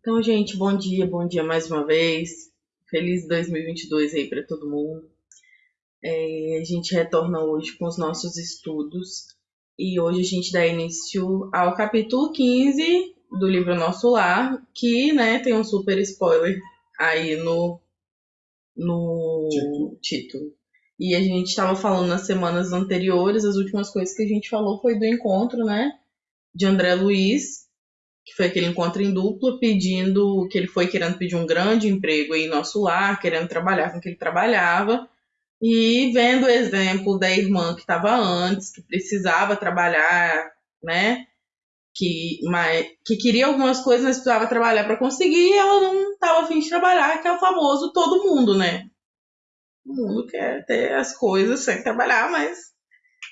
Então, gente, bom dia, bom dia mais uma vez. Feliz 2022 aí para todo mundo. É, a gente retorna hoje com os nossos estudos e hoje a gente dá início ao capítulo 15 do livro Nosso Lar, que né, tem um super spoiler aí no, no título. título. E a gente estava falando nas semanas anteriores, as últimas coisas que a gente falou foi do encontro, né? De André Luiz, que foi aquele encontro em dupla, pedindo que ele foi querendo pedir um grande emprego em nosso lar, querendo trabalhar com o que ele trabalhava, e vendo o exemplo da irmã que estava antes, que precisava trabalhar, né? Que, mas, que queria algumas coisas, mas precisava trabalhar para conseguir, e ela não estava afim de trabalhar, que é o famoso todo mundo, né? O mundo quer ter as coisas sem trabalhar, mas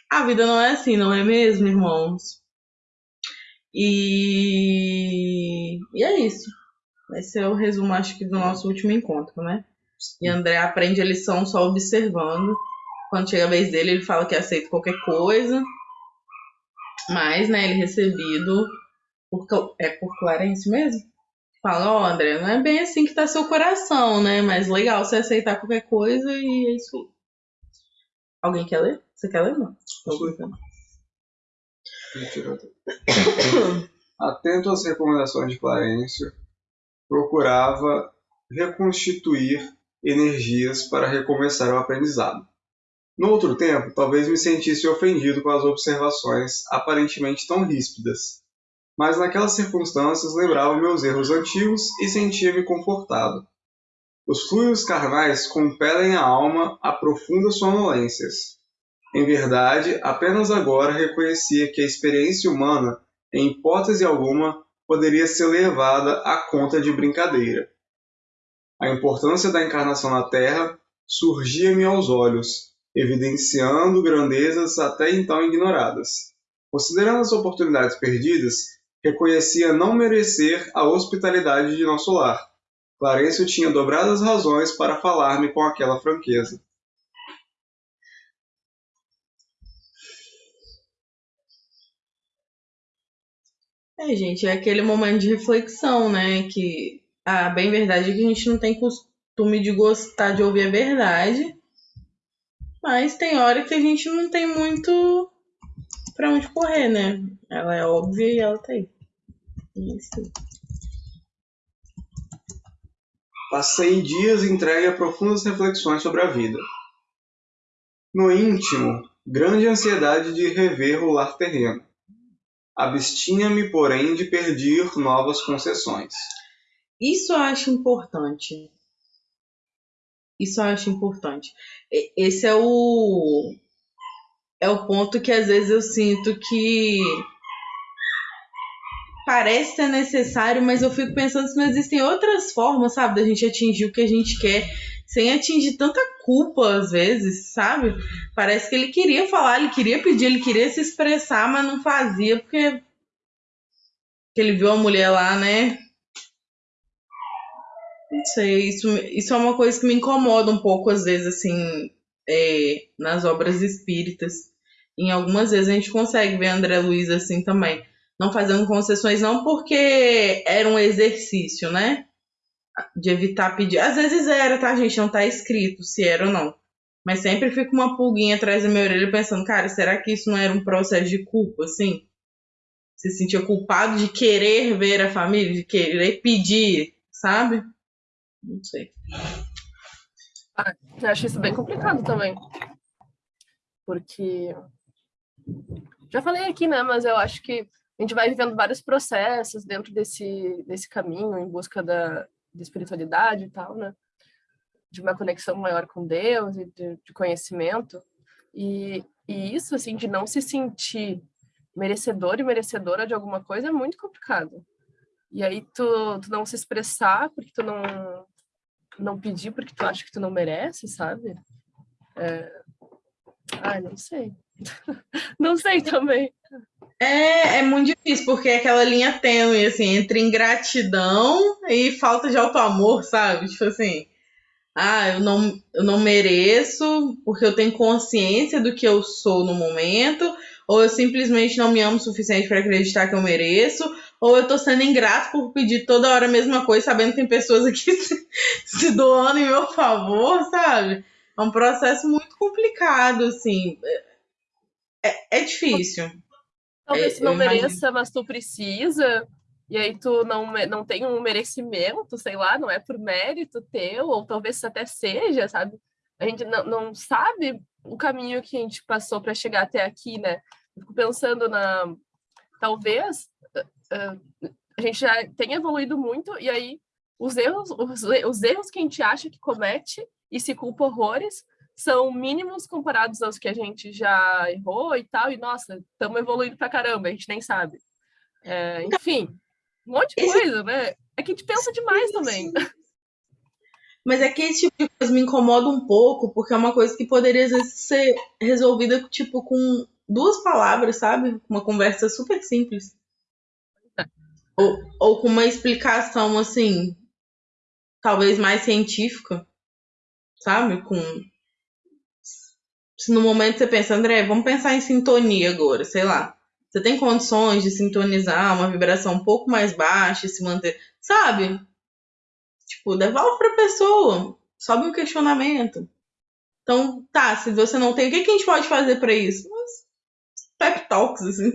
a vida não é assim, não é mesmo, irmãos? E, e é isso. Esse é o resumo, acho que, do nosso último encontro, né? E André aprende a lição só observando. Quando chega a vez dele, ele fala que aceita qualquer coisa. Mas, né, ele é recebido por, é por Clarence mesmo? Fala, ó, oh, André, não é bem assim que tá seu coração, né? Mas legal você aceitar qualquer coisa e é isso aí. Alguém quer ler? Você quer ler, não? Atento às recomendações de Clarencio, procurava reconstituir energias para recomeçar o aprendizado. No outro tempo, talvez me sentisse ofendido com as observações aparentemente tão ríspidas, mas naquelas circunstâncias lembrava meus erros antigos e sentia-me confortado. Os fluidos carnais compelem a alma a profundas sonolências. Em verdade, apenas agora reconhecia que a experiência humana, em hipótese alguma, poderia ser levada à conta de brincadeira. A importância da encarnação na Terra surgia-me aos olhos, evidenciando grandezas até então ignoradas. Considerando as oportunidades perdidas, reconhecia não merecer a hospitalidade de nosso lar. Clarencio tinha dobradas razões para falar-me com aquela franqueza. É, gente, é aquele momento de reflexão, né? Que a bem verdade é que a gente não tem costume de gostar de ouvir a verdade, mas tem hora que a gente não tem muito para onde correr, né? Ela é óbvia e ela tá aí. Isso. Passei dias entregue a profundas reflexões sobre a vida. No íntimo, grande ansiedade de rever o lar terreno. Abstinha-me, porém, de pedir novas concessões. Isso eu acho importante. Isso eu acho importante. Esse é o é o ponto que às vezes eu sinto que parece ser necessário, mas eu fico pensando se não existem outras formas, sabe, da gente atingir o que a gente quer sem atingir tanta culpa às vezes, sabe? Parece que ele queria falar, ele queria pedir, ele queria se expressar, mas não fazia porque que ele viu a mulher lá, né? Não sei, isso, isso é uma coisa que me incomoda um pouco às vezes, assim, é, nas obras espíritas. Em algumas vezes a gente consegue ver André Luiz assim também não fazendo concessões, não porque era um exercício, né? De evitar pedir. Às vezes era, tá, gente? Não tá escrito se era ou não. Mas sempre fica uma pulguinha atrás da minha orelha pensando, cara, será que isso não era um processo de culpa, assim? Se sentia culpado de querer ver a família, de querer pedir, sabe? Não sei. Ah, eu acho isso bem complicado também. Porque. Já falei aqui, né? Mas eu acho que a gente vai vivendo vários processos dentro desse, desse caminho em busca da, da espiritualidade e tal, né? De uma conexão maior com Deus e de, de conhecimento. E, e isso, assim, de não se sentir merecedor e merecedora de alguma coisa é muito complicado. E aí tu, tu não se expressar porque tu não não pedir porque tu acha que tu não merece, sabe? É... Ai, não sei. não sei também. É, é muito difícil, porque é aquela linha tênue, assim, entre ingratidão e falta de auto-amor, sabe? Tipo assim, ah, eu não, eu não mereço porque eu tenho consciência do que eu sou no momento, ou eu simplesmente não me amo o suficiente para acreditar que eu mereço, ou eu tô sendo ingrato por pedir toda hora a mesma coisa, sabendo que tem pessoas aqui se, se doando em meu favor, sabe? É um processo muito complicado, assim. É, é difícil. Talvez é, não mereça, mas tu precisa, e aí tu não, não tem um merecimento, sei lá, não é por mérito teu, ou talvez até seja, sabe? A gente não, não sabe o caminho que a gente passou para chegar até aqui, né? fico pensando na. Talvez uh, a gente já tenha evoluído muito, e aí os erros, os, os erros que a gente acha que comete e se culpa horrores são mínimos comparados aos que a gente já errou e tal, e nossa, estamos evoluindo pra caramba, a gente nem sabe. É, enfim, um monte de coisa, né? É que a gente pensa demais também. Mas é que esse tipo de coisa me incomoda um pouco, porque é uma coisa que poderia às vezes ser resolvida tipo com duas palavras, sabe? Uma conversa super simples. Ou, ou com uma explicação assim, talvez mais científica, sabe? Com se no momento você pensa, André, vamos pensar em sintonia agora, sei lá. Você tem condições de sintonizar uma vibração um pouco mais baixa e se manter, sabe? Tipo, devolve pra pessoa, sobe um questionamento. Então, tá, se você não tem, o que, que a gente pode fazer para isso? Mas, pep talks, assim.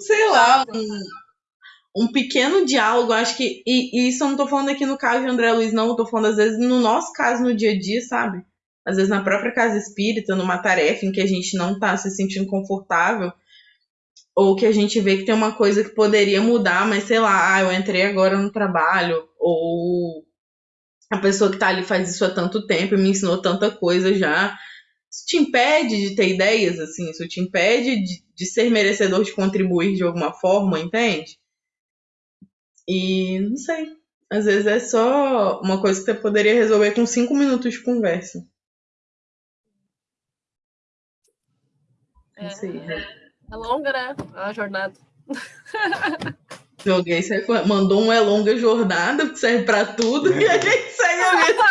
sei lá, um, um pequeno diálogo, acho que. E, e, isso eu não tô falando aqui no caso de André Luiz, não, eu tô falando às vezes no nosso caso no dia a dia, sabe? Às vezes na própria casa espírita, numa tarefa em que a gente não está se sentindo confortável, ou que a gente vê que tem uma coisa que poderia mudar, mas sei lá, ah, eu entrei agora no trabalho, ou a pessoa que está ali faz isso há tanto tempo e me ensinou tanta coisa já. Isso te impede de ter ideias, assim, isso te impede de, de ser merecedor de contribuir de alguma forma, entende? E não sei. Às vezes é só uma coisa que você poderia resolver com cinco minutos de conversa. É, é longa, né? A jornada. Joguei, você mandou um é longa jornada, que serve pra tudo, é. e a gente segue a vida.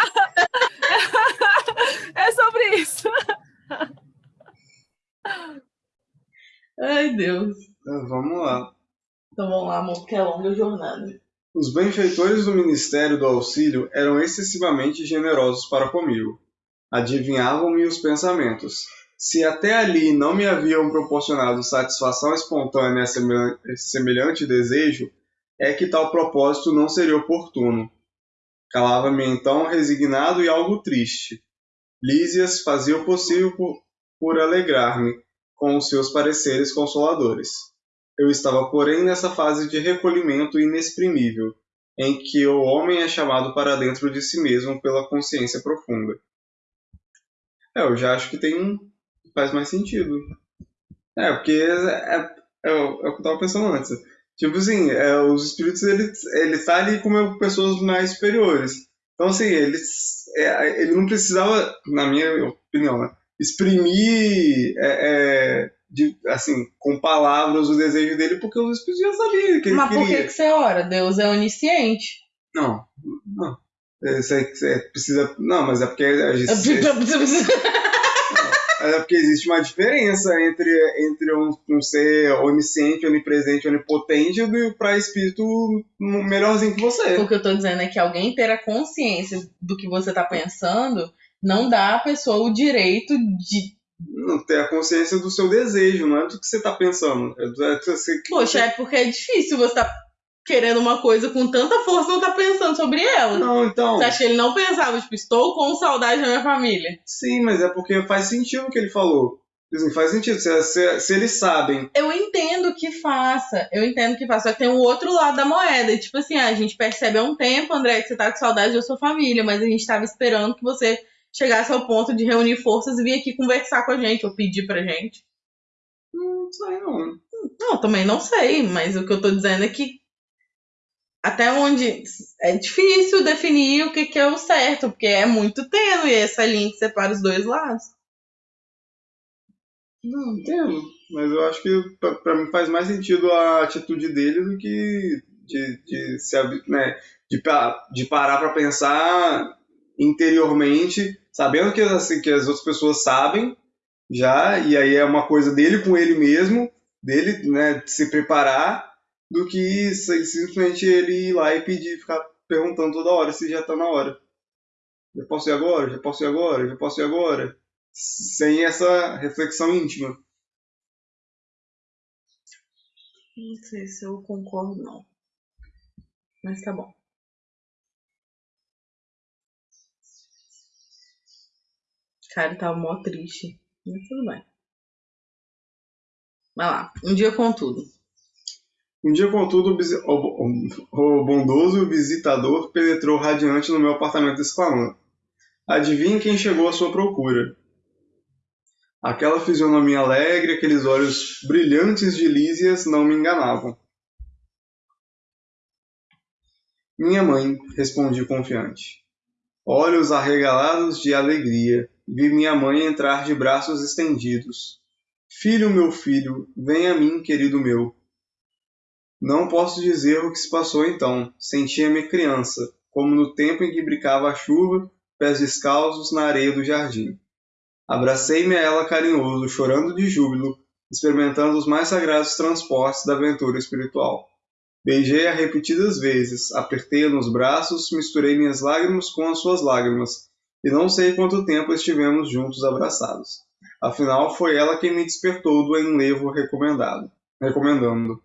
É sobre isso. Ai, Deus. Então, vamos lá. Então vamos lá, amor, porque é longa jornada. Os benfeitores do Ministério do Auxílio eram excessivamente generosos para comigo. Adivinhavam-me os pensamentos se até ali não me haviam proporcionado satisfação espontânea a semelhante desejo, é que tal propósito não seria oportuno. Calava-me então resignado e algo triste. Lísias fazia o possível por, por alegrar-me com os seus pareceres consoladores. Eu estava, porém, nessa fase de recolhimento inexprimível, em que o homem é chamado para dentro de si mesmo pela consciência profunda. É, eu já acho que tem faz mais sentido. É, porque é, é, é, é o que eu tava pensando antes. Tipo assim, é, os espíritos, ele, ele tá ali como pessoas mais superiores. Então, assim, ele, é, ele não precisava, na minha opinião, né, exprimir, é, de, assim, com palavras o desejo dele, porque os espíritos já sabiam que ele Mas queria. Mas por que, que você ora? Deus é onisciente. Não, não. Você precisa. Não, mas é porque a gente. é porque existe uma diferença entre, entre um, um ser onisciente, onipresente, onipotente e para espírito melhorzinho que você. O que eu tô dizendo é que alguém ter a consciência do que você tá pensando não dá à pessoa o direito de. Não ter a consciência do seu desejo, não é do que você tá pensando. É do, é do, você, Poxa, é porque é difícil você tá querendo uma coisa com tanta força não tá pensando sobre ela. Não, então. Você acha que ele não pensava, tipo, estou com saudade da minha família? Sim, mas é porque faz sentido o que ele falou. Assim, faz sentido. Se, se, se, eles sabem. Eu entendo que faça. Eu entendo que faça. Só que tem o um outro lado da moeda. Tipo assim, a gente percebe há um tempo, André, que você tá com saudade da sua família, mas a gente tava esperando que você chegasse ao ponto de reunir forças e vir aqui conversar com a gente, ou pedir pra gente. Não sei, não. Não, também não sei, mas o que eu tô dizendo é que até onde é difícil definir o que, que é o certo, porque é muito tênue essa linha que separa os dois lados. Não, entendo. Mas eu acho que para mim faz mais sentido a atitude dele do que de, de, se, né, de, de parar para pensar interiormente, sabendo que, assim, que as outras pessoas sabem já, e aí é uma coisa dele com ele mesmo, dele né, se preparar do que simplesmente ele ir lá e pedir, ficar perguntando toda hora se já está na hora. Já posso ir agora? Já posso ir agora? Já posso ir agora? Sem essa reflexão íntima. Não sei se eu concordo, não. Mas tá bom. Cara, tava mó triste. Mas tudo bem. Vai lá. Um dia contudo. Um dia, contudo, o, bondoso visitador penetrou radiante no meu apartamento exclamando: Adivinhe quem chegou à sua procura? Aquela fisionomia alegre, aqueles olhos brilhantes de Lísias não me enganavam. Minha mãe, respondi confiante. Olhos arregalados de alegria, vi minha mãe entrar de braços estendidos. Filho, meu filho, vem a mim, querido meu. Não posso dizer o que se passou então. Sentia-me criança, como no tempo em que brincava a chuva, pés descalços na areia do jardim. Abracei-me a ela carinhoso, chorando de júbilo, experimentando os mais sagrados transportes da aventura espiritual. Beijei-a repetidas vezes, apertei-a nos braços, misturei minhas lágrimas com as suas lágrimas, e não sei quanto tempo estivemos juntos abraçados. Afinal, foi ela quem me despertou do enlevo recomendado, recomendando.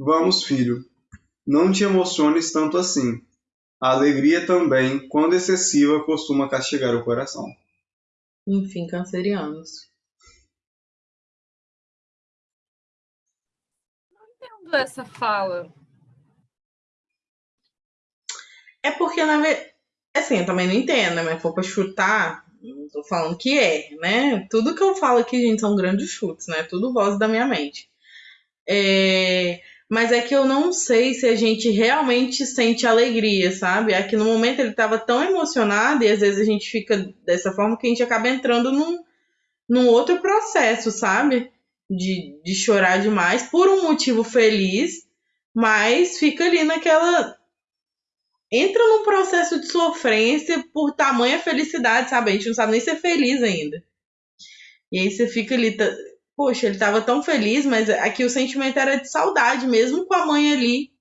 Vamos, filho, não te emociones tanto assim. A alegria também, quando excessiva, costuma castigar o coração. Enfim, cancerianos. Não entendo essa fala. É porque, na verdade, assim, eu também não entendo, né? Mas for pra chutar, não tô falando que é, né? Tudo que eu falo aqui, gente, são grandes chutes, né? Tudo voz da minha mente. É mas é que eu não sei se a gente realmente sente alegria, sabe? Aqui no momento ele estava tão emocionado e às vezes a gente fica dessa forma que a gente acaba entrando num, num outro processo, sabe? De, de chorar demais por um motivo feliz, mas fica ali naquela. Entra num processo de sofrência por tamanha felicidade, sabe? A gente não sabe nem ser feliz ainda. E aí você fica ali poxa, ele estava tão feliz, mas aqui o sentimento era de saudade, mesmo com a mãe ali.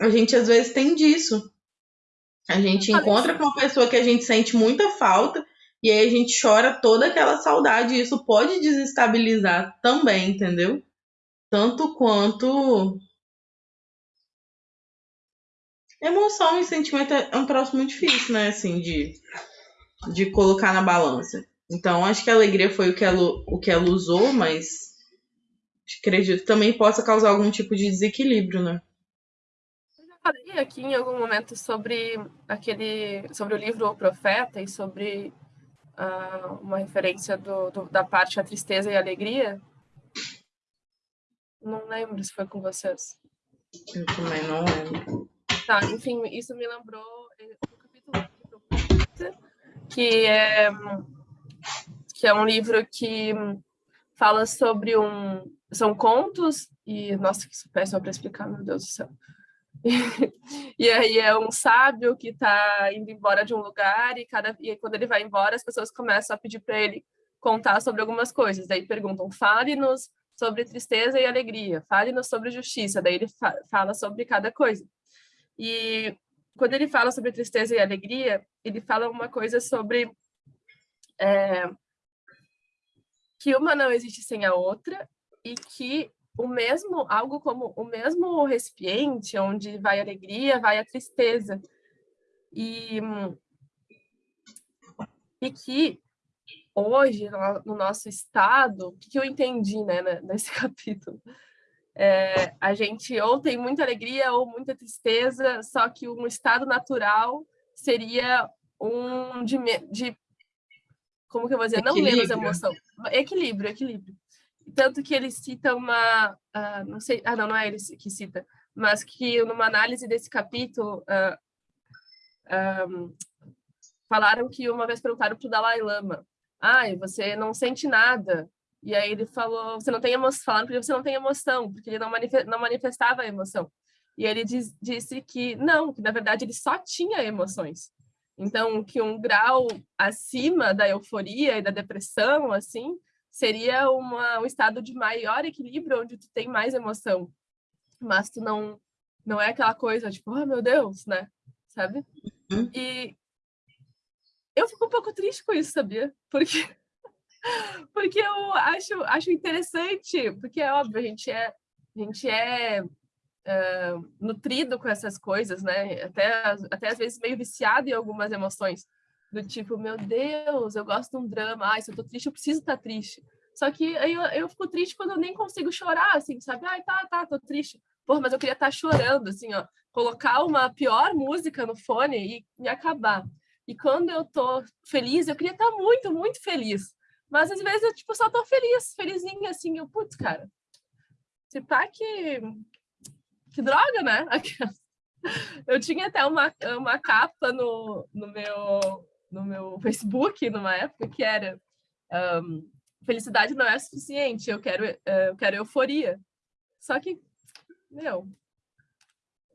A gente às vezes tem disso. A gente encontra com uma pessoa que a gente sente muita falta e aí a gente chora toda aquela saudade. E isso pode desestabilizar também, entendeu? Tanto quanto. Emoção e sentimento é um troço muito difícil, né? Assim, de, de colocar na balança. Então, acho que a alegria foi o que ela, o que ela usou, mas acredito que também possa causar algum tipo de desequilíbrio, né? Eu já falei aqui em algum momento sobre aquele, sobre o livro O Profeta e sobre uh, uma referência do, do, da parte a tristeza e a alegria. Não lembro se foi com vocês. Eu também não lembro. Tá, enfim, isso me lembrou o capítulo que é que é um livro que fala sobre um... São contos e... Nossa, que péssimo para explicar, meu Deus do céu. e aí é um sábio que está indo embora de um lugar e, cada, e quando ele vai embora, as pessoas começam a pedir para ele contar sobre algumas coisas. Daí perguntam, fale-nos sobre tristeza e alegria, fale-nos sobre justiça. Daí ele fa fala sobre cada coisa. E quando ele fala sobre tristeza e alegria, ele fala uma coisa sobre é, que uma não existe sem a outra e que o mesmo, algo como o mesmo recipiente onde vai a alegria, vai a tristeza. E, e que hoje, no nosso estado, o que eu entendi né, nesse capítulo? É, a gente ou tem muita alegria ou muita tristeza, só que um estado natural seria um de, de como que eu vou dizer, equilíbrio. não menos emoção, equilíbrio, equilíbrio. Tanto que ele cita uma, uh, não sei, ah não, não é ele que cita, mas que numa análise desse capítulo, uh, ah, um, falaram que uma vez perguntaram para o Dalai Lama, ai, você não sente nada, e aí ele falou, você não tem emoção, falando porque você não tem emoção, porque ele não, não manifestava a emoção. E ele diz, disse que não, que na verdade ele só tinha emoções. Então, que um grau acima da euforia e da depressão, assim, seria uma, um estado de maior equilíbrio, onde tu tem mais emoção. Mas tu não, não é aquela coisa, tipo, oh, meu Deus, né? Sabe? Uhum. E eu fico um pouco triste com isso, sabia? Porque, porque eu acho, acho interessante, porque é óbvio, a gente é, a gente é nutrido com essas coisas, né? Até, até às vezes meio viciado em algumas emoções. Do tipo, meu Deus, eu gosto de um drama. Ai, se eu tô triste, eu preciso estar tá triste. Só que aí eu, eu fico triste quando eu nem consigo chorar, assim, sabe? Ai, tá, tá, tô triste. Porra, mas eu queria estar tá chorando, assim, ó. Colocar uma pior música no fone e me acabar. E quando eu tô feliz, eu queria estar tá muito, muito feliz. Mas às vezes eu, tipo, só tô feliz, felizinha, assim. Eu, putz, cara, se pá que... Que droga, né? Eu tinha até uma, uma capa no, no meu no meu Facebook numa época que era um, felicidade não é suficiente, eu quero, uh, eu quero euforia. Só que, meu,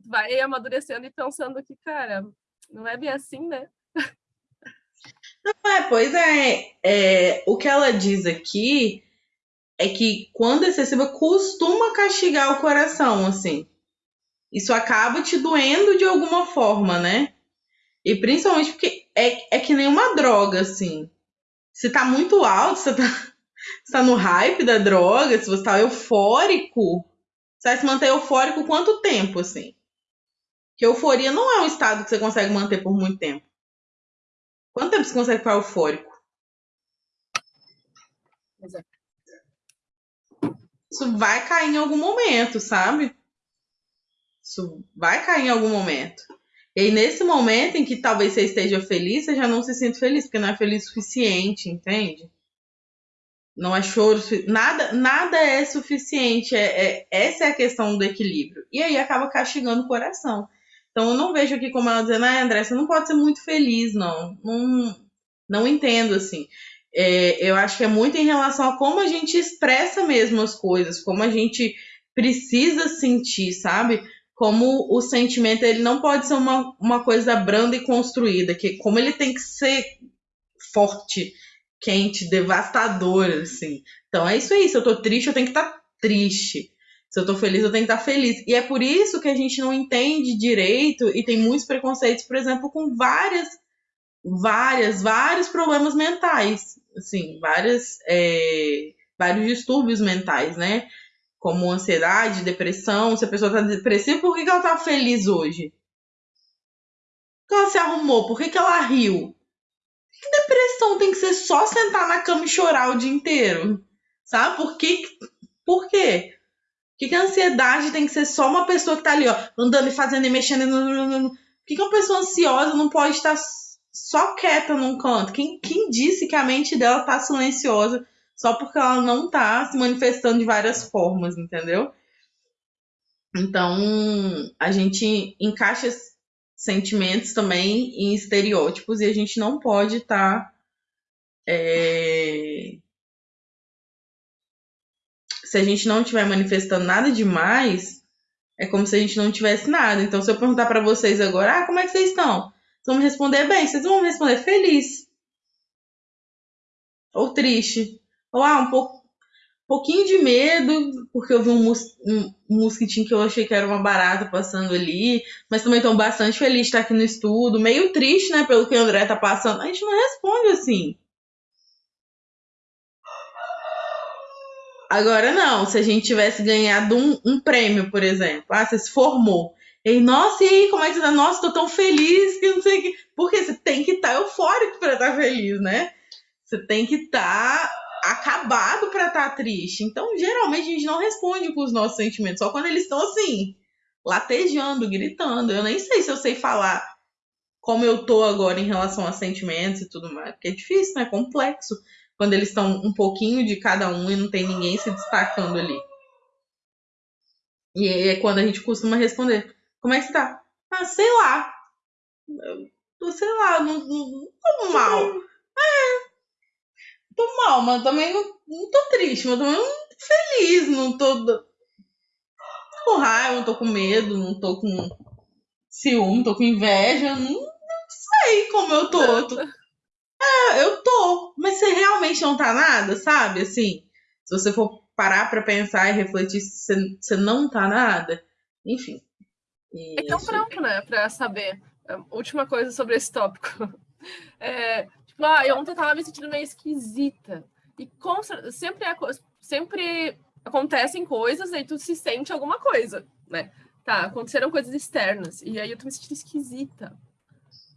vai amadurecendo e pensando que, cara, não é bem assim, né? Não, é, pois é, é, o que ela diz aqui é que quando excessiva costuma castigar o coração, assim. Isso acaba te doendo de alguma forma, né? E principalmente porque é, é que nem uma droga, assim. Se tá muito alto, você tá, você tá no hype da droga, se você tá eufórico, você vai se manter eufórico quanto tempo, assim? Que euforia não é um estado que você consegue manter por muito tempo. Quanto tempo você consegue ficar eufórico? Exato. Isso vai cair em algum momento, sabe? Isso vai cair em algum momento. E aí, nesse momento em que talvez você esteja feliz, você já não se sente feliz, porque não é feliz o suficiente, entende? Não é choro, nada, nada é suficiente. É, é, essa é a questão do equilíbrio. E aí acaba castigando o coração. Então eu não vejo aqui como ela dizendo, ah, André, você não pode ser muito feliz, não. Não, não entendo assim. É, eu acho que é muito em relação a como a gente expressa mesmo as coisas, como a gente precisa sentir, sabe? Como o sentimento ele não pode ser uma, uma coisa branda e construída, que como ele tem que ser forte, quente, devastador, assim. Então é isso aí, se eu tô triste, eu tenho que estar tá triste. Se eu tô feliz, eu tenho que estar tá feliz. E é por isso que a gente não entende direito e tem muitos preconceitos, por exemplo, com várias, várias, vários problemas mentais. Assim, várias, é, vários distúrbios mentais, né? Como ansiedade, depressão. Se a pessoa está depressiva, por que, que ela está feliz hoje? Por que ela se arrumou? Por que, que ela riu? Que depressão tem que ser só sentar na cama e chorar o dia inteiro? Sabe? Por que? Por quê? Por que, que a ansiedade tem que ser só uma pessoa que tá ali, ó, andando e fazendo e mexendo? Por que, que uma pessoa ansiosa não pode estar só quieta num canto? Quem, quem disse que a mente dela tá silenciosa só porque ela não tá se manifestando de várias formas, entendeu? Então, a gente encaixa sentimentos também em estereótipos e a gente não pode estar. Tá, é... Se a gente não estiver manifestando nada demais, é como se a gente não tivesse nada. Então, se eu perguntar para vocês agora, ah, como é que vocês estão? Vocês vão me responder bem, vocês vão me responder feliz. Ou triste. Ou, ah, um pouco, pouquinho de medo, porque eu vi um, mus, um, mosquitinho que eu achei que era uma barata passando ali, mas também estou bastante feliz de estar aqui no estudo, meio triste, né, pelo que o André tá passando. A gente não responde assim. Agora não, se a gente tivesse ganhado um, um prêmio, por exemplo, ah, você se formou. E nossa, e aí, como é que você tá? Nossa, tô tão feliz que não sei o que. Porque você tem que estar tá eufórico para estar tá feliz, né? Você tem que estar tá acabado para estar tá triste. Então, geralmente, a gente não responde com os nossos sentimentos, só quando eles estão assim, latejando, gritando. Eu nem sei se eu sei falar como eu tô agora em relação a sentimentos e tudo mais, porque é difícil, né? É complexo quando eles estão um pouquinho de cada um e não tem ninguém se destacando ali. E é quando a gente costuma responder: Como é que tá? Ah, sei lá. Eu tô, sei lá, não, não, não mal. É, tô mal, mas também não, não tô triste, mas também não tô feliz, não tô, tô com raiva, não tô com medo, não tô com ciúme, tô com inveja, não, não sei como eu tô. tô É, eu tô, mas você realmente não tá nada, sabe? Assim, se você for parar pra pensar e refletir, você, você não tá nada. Enfim. Então, pronto, né? Pra saber. Última coisa sobre esse tópico. É, tipo, ah, eu ontem tava me sentindo meio esquisita. E com, sempre, é, sempre acontecem coisas, aí tu se sente alguma coisa, né? Tá, aconteceram coisas externas. E aí eu tô me sentindo esquisita.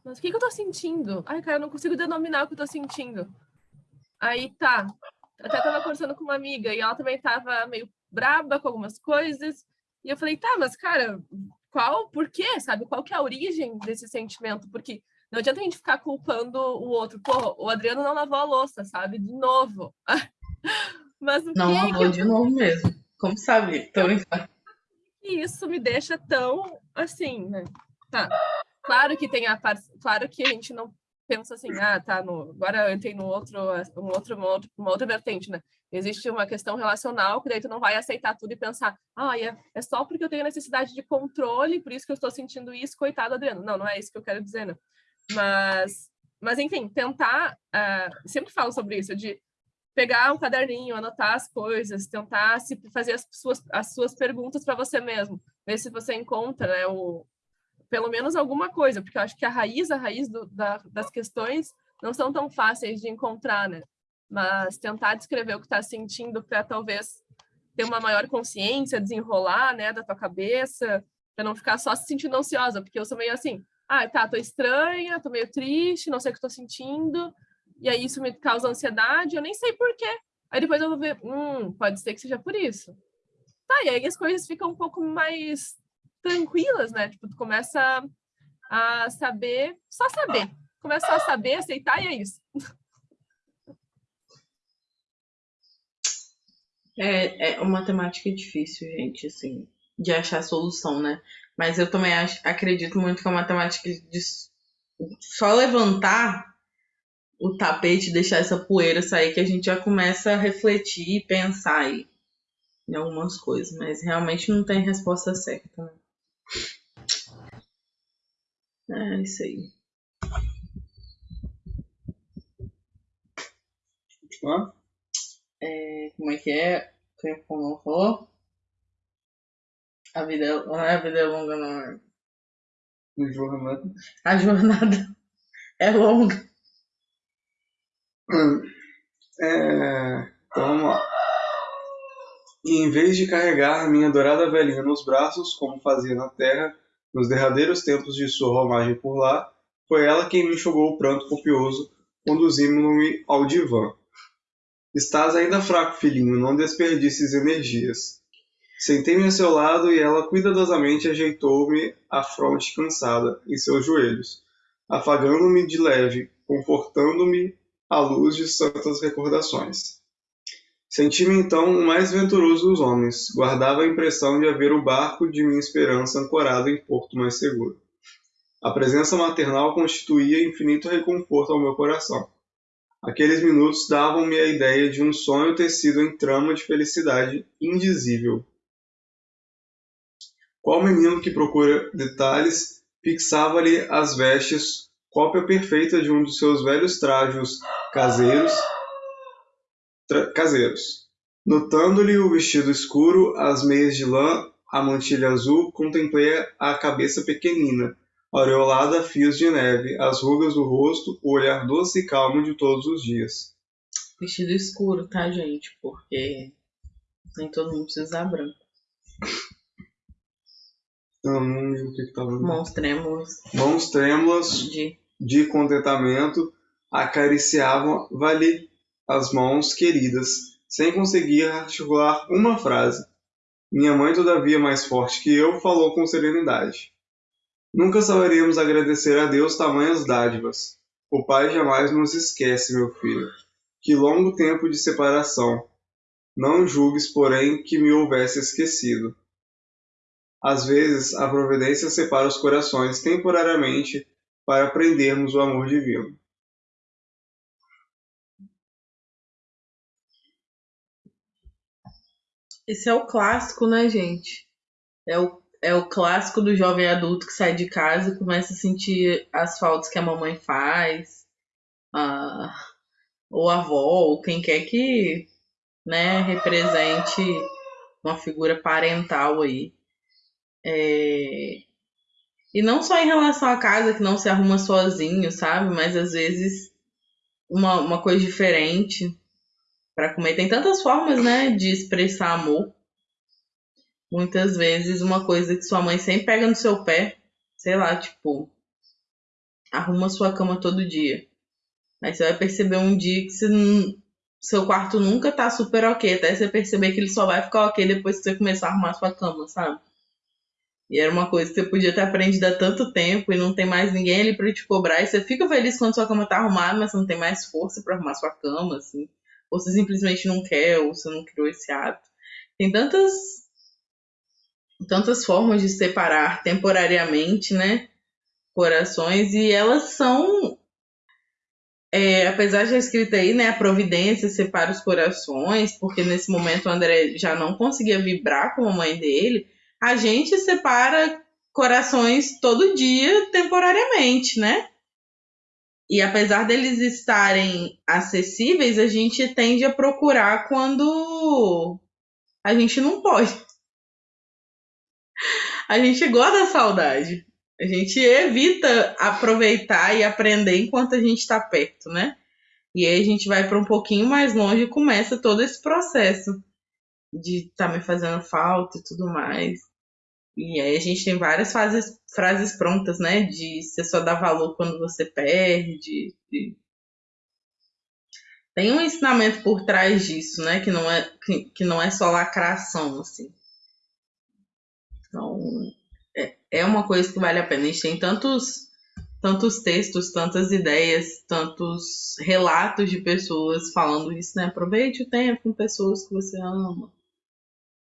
Mas o que, que eu tô sentindo? Ai, cara, eu não consigo denominar o que eu tô sentindo. Aí tá. Até tava conversando com uma amiga e ela também tava meio braba com algumas coisas. E eu falei, tá, mas cara, qual, por quê, sabe? Qual que é a origem desse sentimento? Porque não adianta a gente ficar culpando o outro. Pô, o Adriano não lavou a louça, sabe? De novo. mas o não lavou que... de novo mesmo. Como sabe? Tô brincando. E isso me deixa tão assim, né? Tá. Claro que tem a parte. Claro que a gente não pensa assim, ah, tá, no... agora eu entrei no outro, um outro, uma, outra, vertente, né? Existe uma questão relacional que daí tu não vai aceitar tudo e pensar, ah, é, é só porque eu tenho necessidade de controle, por isso que eu estou sentindo isso, coitado, Adriano. Não, não é isso que eu quero dizer, né? Mas, mas enfim, tentar, uh, sempre falo sobre isso, de pegar um caderninho, anotar as coisas, tentar se fazer as suas, as suas perguntas para você mesmo, ver se você encontra né, o, pelo menos alguma coisa, porque eu acho que a raiz, a raiz do, da, das questões não são tão fáceis de encontrar, né? Mas tentar descrever o que está sentindo para talvez ter uma maior consciência, desenrolar, né, da tua cabeça, para não ficar só se sentindo ansiosa, porque eu sou meio assim, ah, tá, tô estranha, tô meio triste, não sei o que tô sentindo, e aí isso me causa ansiedade, eu nem sei por quê. Aí depois eu vou ver, hum, pode ser que seja por isso. Tá, e aí as coisas ficam um pouco mais tranquilas, né? Tipo, tu começa a saber, só saber. Começa a saber, aceitar e é isso. É, é uma temática difícil, gente, assim, de achar solução, né? Mas eu também acho, acredito muito que é uma temática de só levantar o tapete, deixar essa poeira sair, que a gente já começa a refletir e pensar aí em algumas coisas, mas realmente não tem resposta certa. Né? É isso aí. É, como é que é? O que o falou? A vida, é, não é a vida é longa, não é? A jornada. A jornada é longa. É, então vamos lá. E em vez de carregar minha adorada velhinha nos braços, como fazia na terra nos derradeiros tempos de sua romagem por lá, foi ela quem me enxugou o pranto copioso, conduzindo-me ao divã. Estás ainda fraco, filhinho, não desperdices energias. Sentei-me a seu lado e ela cuidadosamente ajeitou-me a fronte cansada em seus joelhos, afagando-me de leve, confortando-me à luz de santas recordações. Senti-me então o mais venturoso dos homens, guardava a impressão de haver o barco de minha esperança ancorado em porto mais seguro. A presença maternal constituía infinito reconforto ao meu coração. Aqueles minutos davam-me a ideia de um sonho tecido em trama de felicidade indizível. Qual menino que procura detalhes fixava-lhe as vestes cópia perfeita de um dos seus velhos trajos caseiros. Tra caseiros. Notando-lhe o vestido escuro, as meias de lã, a mantilha azul, contemplei a cabeça pequenina, aureolada a fios de neve, as rugas do rosto, o olhar doce e calmo de todos os dias. Vestido escuro, tá, gente? Porque nem todo mundo precisa branco. Lembro o que, que tava. Mãos trêmulas. Mãos trêmulas. De de contentamento acariciavam-lhe as mãos queridas, sem conseguir articular uma frase. Minha mãe, todavia mais forte que eu, falou com serenidade. Nunca saberemos agradecer a Deus tamanhas dádivas. O Pai jamais nos esquece, meu filho. Que longo tempo de separação. Não julgues, porém, que me houvesse esquecido. Às vezes, a providência separa os corações temporariamente para aprendermos o amor divino. Esse é o clássico, né, gente? É o, é o clássico do jovem adulto que sai de casa e começa a sentir as faltas que a mamãe faz. a, ou a avó, ou quem quer que né, represente uma figura parental aí. É... E não só em relação à casa que não se arruma sozinho, sabe? Mas às vezes uma, uma coisa diferente para comer. Tem tantas formas, né, de expressar amor. Muitas vezes uma coisa que sua mãe sempre pega no seu pé, sei lá, tipo, arruma sua cama todo dia. Aí você vai perceber um dia que você, seu quarto nunca tá super ok, até você perceber que ele só vai ficar ok depois que você começar a arrumar sua cama, sabe? E era uma coisa que você podia ter aprendido há tanto tempo e não tem mais ninguém ali para te cobrar. E você fica feliz quando sua cama tá arrumada, mas você não tem mais força para arrumar sua cama, assim. Ou você simplesmente não quer, ou você não criou esse hábito. Tem tantas tantas formas de separar temporariamente, né? Corações, e elas são. É, apesar de escrita aí, né? A providência separa os corações, porque nesse momento o André já não conseguia vibrar com a mãe dele a gente separa corações todo dia temporariamente, né? E apesar deles estarem acessíveis, a gente tende a procurar quando a gente não pode. A gente gosta da saudade. A gente evita aproveitar e aprender enquanto a gente está perto, né? E aí a gente vai para um pouquinho mais longe e começa todo esse processo de tá me fazendo falta e tudo mais. E aí a gente tem várias fases, frases prontas, né? De você só dá valor quando você perde. De... Tem um ensinamento por trás disso, né? Que não é, que, que não é só lacração, assim. Então, é, é uma coisa que vale a pena. A gente tem tantos, tantos textos, tantas ideias, tantos relatos de pessoas falando isso, né? Aproveite o tempo com pessoas que você ama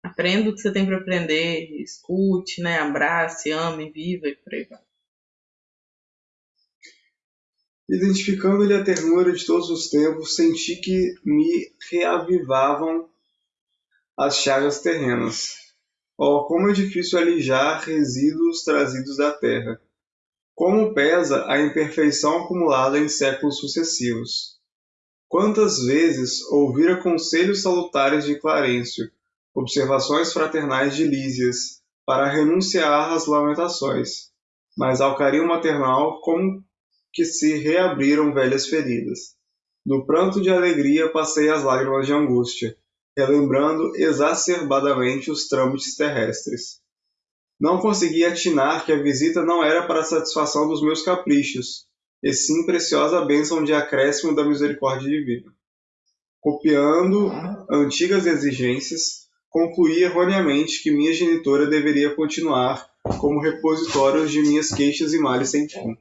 Aprenda o que você tem para aprender, escute, né? abrace, ame, viva e por aí vai. Identificando-lhe a ternura de todos os tempos, senti que me reavivavam as chagas terrenas. Oh, como é difícil alijar resíduos trazidos da terra. Como pesa a imperfeição acumulada em séculos sucessivos. Quantas vezes ouvira conselhos salutares de Clarencio, observações fraternais de Lísias, para renunciar às lamentações, mas ao carinho maternal como que se reabriram velhas feridas. No pranto de alegria passei as lágrimas de angústia, relembrando exacerbadamente os trâmites terrestres. Não consegui atinar que a visita não era para satisfação dos meus caprichos, e sim preciosa bênção de acréscimo da misericórdia divina. Copiando antigas exigências, concluí erroneamente que minha genitora deveria continuar como repositório de minhas queixas e males sem fim.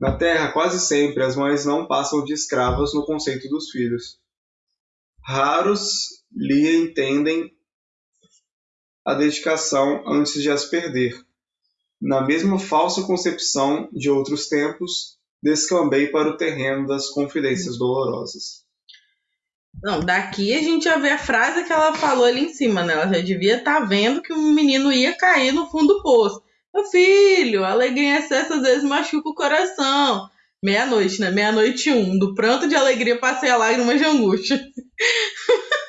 Na Terra, quase sempre as mães não passam de escravas no conceito dos filhos. Raros lhe entendem a dedicação antes de as perder. Na mesma falsa concepção de outros tempos, descambei para o terreno das confidências dolorosas. Não, daqui a gente já vê a frase que ela falou ali em cima, né? Ela já devia estar tá vendo que um menino ia cair no fundo do poço. Meu filho, alegria em excesso às vezes machuca o coração. Meia-noite, né? Meia-noite um. Do pranto de alegria passei a lágrima de angústia.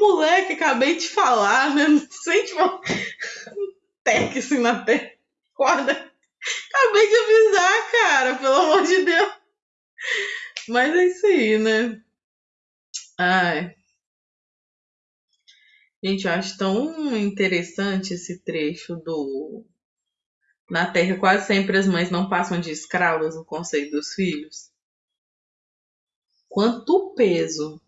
Moleque, acabei de falar, né? Não sei, tipo, um tec assim na perna. Acorda. Acabei de avisar, cara, pelo amor de Deus. Mas é isso aí, né? Ai. Gente, eu acho tão interessante esse trecho do. Na Terra, quase sempre as mães não passam de escravas no conceito dos filhos. Quanto peso,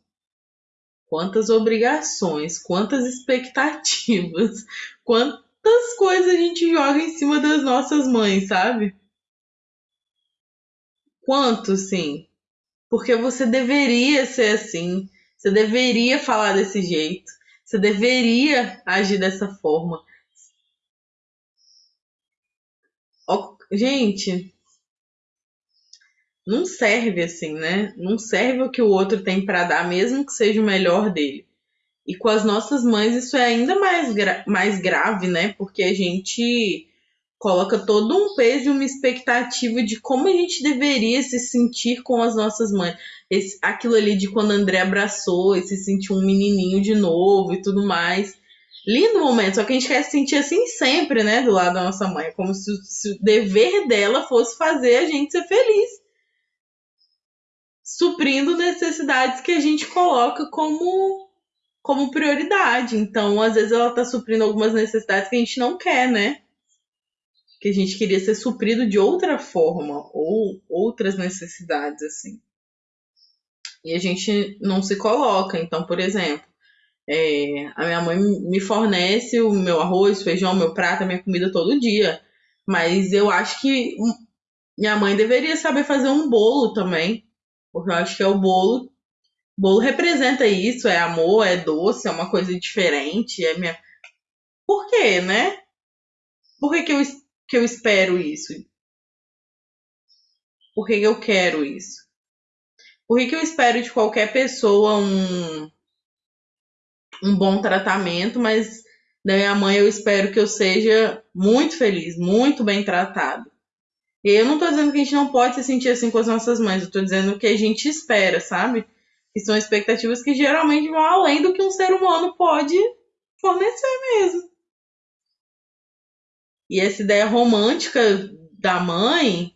quantas obrigações, quantas expectativas, quantas coisas a gente joga em cima das nossas mães, sabe? Quanto, sim porque você deveria ser assim, você deveria falar desse jeito, você deveria agir dessa forma. Gente, não serve assim, né? Não serve o que o outro tem para dar, mesmo que seja o melhor dele. E com as nossas mães isso é ainda mais, gra mais grave, né? Porque a gente coloca todo um peso e uma expectativa de como a gente deveria se sentir com as nossas mães. Esse, aquilo ali de quando André abraçou e se sentiu um menininho de novo e tudo mais. Lindo momento, só que a gente quer se sentir assim sempre, né, do lado da nossa mãe. É como se, se o dever dela fosse fazer a gente ser feliz suprindo necessidades que a gente coloca como como prioridade. Então, às vezes ela está suprindo algumas necessidades que a gente não quer, né? Que a gente queria ser suprido de outra forma ou outras necessidades assim. E a gente não se coloca. Então, por exemplo, é, a minha mãe me fornece o meu arroz, feijão, meu prato, a minha comida todo dia. Mas eu acho que minha mãe deveria saber fazer um bolo também. Porque eu acho que é o bolo. Bolo representa isso, é amor, é doce, é uma coisa diferente, é minha. Por quê, né? Por que, que, eu, que eu espero isso? Por que, eu quero isso? Por que, que eu espero de qualquer pessoa um, um bom tratamento, mas da minha mãe eu espero que eu seja muito feliz, muito bem tratado? E eu não tô dizendo que a gente não pode se sentir assim com as nossas mães, eu tô dizendo que a gente espera, sabe? Que são expectativas que geralmente vão além do que um ser humano pode fornecer mesmo. E essa ideia romântica da mãe,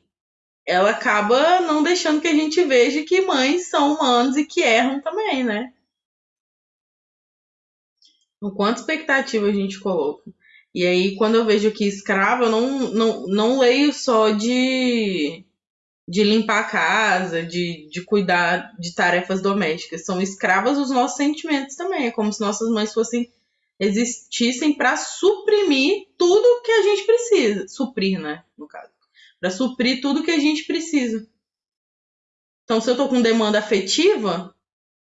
ela acaba não deixando que a gente veja que mães são humanos e que erram também, né? O quanto expectativa a gente coloca. E aí, quando eu vejo que escravo, eu não, não, não leio só de, de limpar a casa, de, de cuidar de tarefas domésticas. São escravas os nossos sentimentos também. É como se nossas mães fossem existissem para suprimir tudo que a gente precisa. Suprir, né? No caso. Para suprir tudo que a gente precisa. Então, se eu tô com demanda afetiva,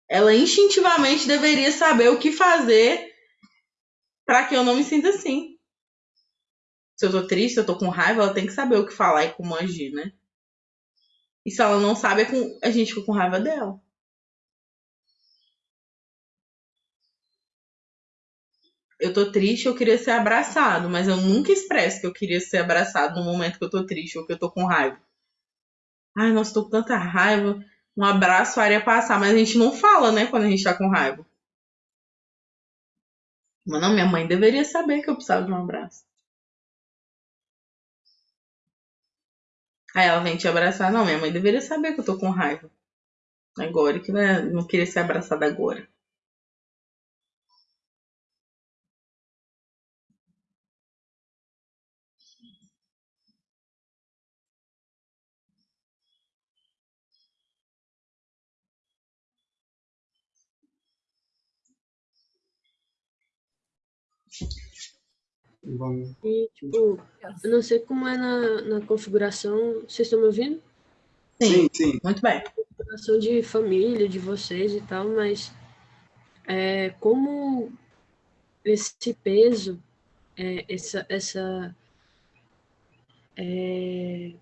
ela instintivamente deveria saber o que fazer para que eu não me sinta assim se eu tô triste, se eu tô com raiva, ela tem que saber o que falar e como agir, né? E se ela não sabe, é a gente fica com raiva dela. Eu tô triste, eu queria ser abraçado, mas eu nunca expresso que eu queria ser abraçado no momento que eu tô triste ou que eu tô com raiva. Ai, nossa, tô com tanta raiva. Um abraço faria passar, mas a gente não fala, né, quando a gente tá com raiva. Mas não, minha mãe deveria saber que eu precisava de um abraço. Aí ela vem te abraçar. Não, minha mãe deveria saber que eu tô com raiva. Agora, que não queria ser abraçada agora. E, tipo, eu não sei como é na, na configuração. Vocês estão me ouvindo? Sim, sim. Muito bem. Configuração de família, de vocês e tal, mas é, como esse peso, é, essa, essa é,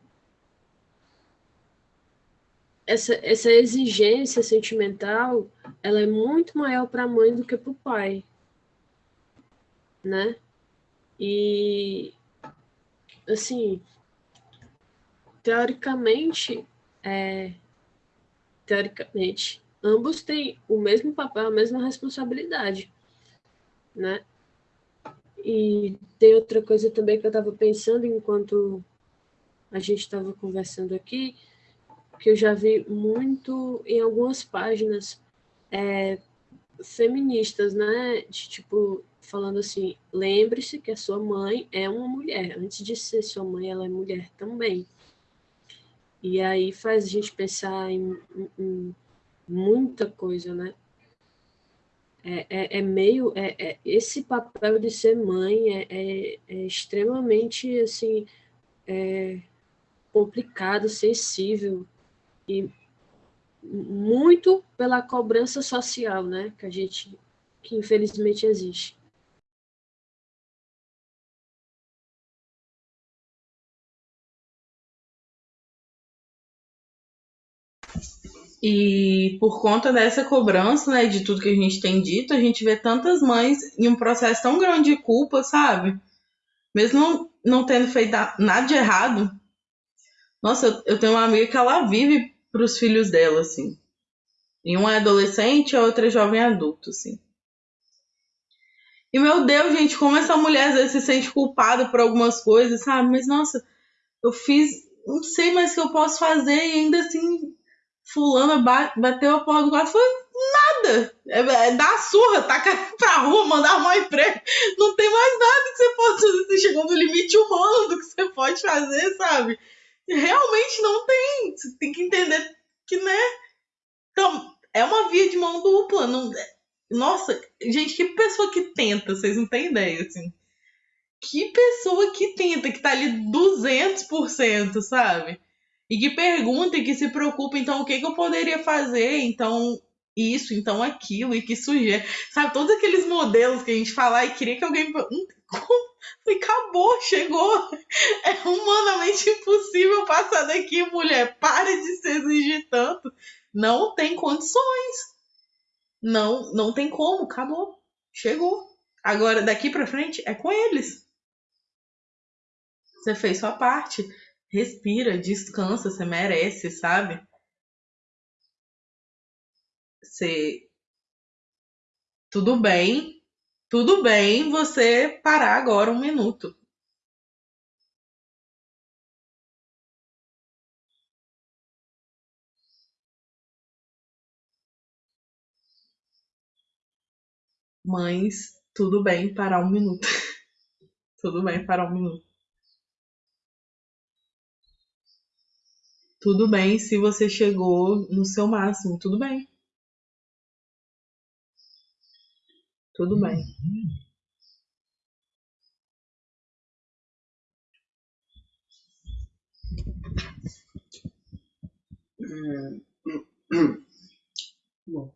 essa, essa exigência sentimental, ela é muito maior para a mãe do que para o pai, né? E, assim, teoricamente, é, teoricamente, ambos têm o mesmo papel, a mesma responsabilidade, né? E tem outra coisa também que eu estava pensando enquanto a gente estava conversando aqui, que eu já vi muito em algumas páginas é, feministas, né? De, tipo, falando assim: lembre-se que a sua mãe é uma mulher. Antes de ser sua mãe, ela é mulher também. E aí faz a gente pensar em, em, em muita coisa, né? É, é, é meio. É, é, esse papel de ser mãe é, é, é extremamente assim, complicado, sensível e muito pela cobrança social, né? Que a gente que infelizmente existe. E por conta dessa cobrança, né, de tudo que a gente tem dito, a gente vê tantas mães em um processo tão grande de culpa, sabe? mesmo não, não tendo feito nada de errado. Nossa, eu, eu tenho uma amiga que ela vive pros filhos dela, assim. E um é adolescente a outra é jovem adulto, assim. E meu Deus, gente, como essa mulher às vezes se sente culpada por algumas coisas, sabe? Mas nossa, eu fiz, não sei mais o que eu posso fazer e ainda assim, fulana bateu a porra do quarto, foi nada. É, é dar surra, tacar pra rua, mandar arrumar emprego. Não tem mais nada que você possa fazer. Você chegou no limite humano do que você pode fazer, sabe? Realmente não tem. Você tem que entender que, né? Então, é uma via de mão dupla. Não, nossa, gente, que pessoa que tenta, vocês não têm ideia, assim. Que pessoa que tenta, que tá ali 200%, sabe? E que pergunta e que se preocupa, então, o que, que eu poderia fazer? Então, isso, então aquilo, e que sugere. Sabe, todos aqueles modelos que a gente fala e queria que alguém. Acabou, chegou. É humanamente impossível passar daqui, mulher. Pare de se exigir tanto. Não tem condições. Não, não tem como, acabou. Chegou. Agora, daqui para frente, é com eles. Você fez sua parte. Respira, descansa, você merece, sabe? Você. Tudo bem. Tudo bem você parar agora um minuto. Mães, tudo bem parar um minuto. tudo bem parar um minuto. Tudo bem se você chegou no seu máximo, tudo bem. Tudo bem. É... Bom.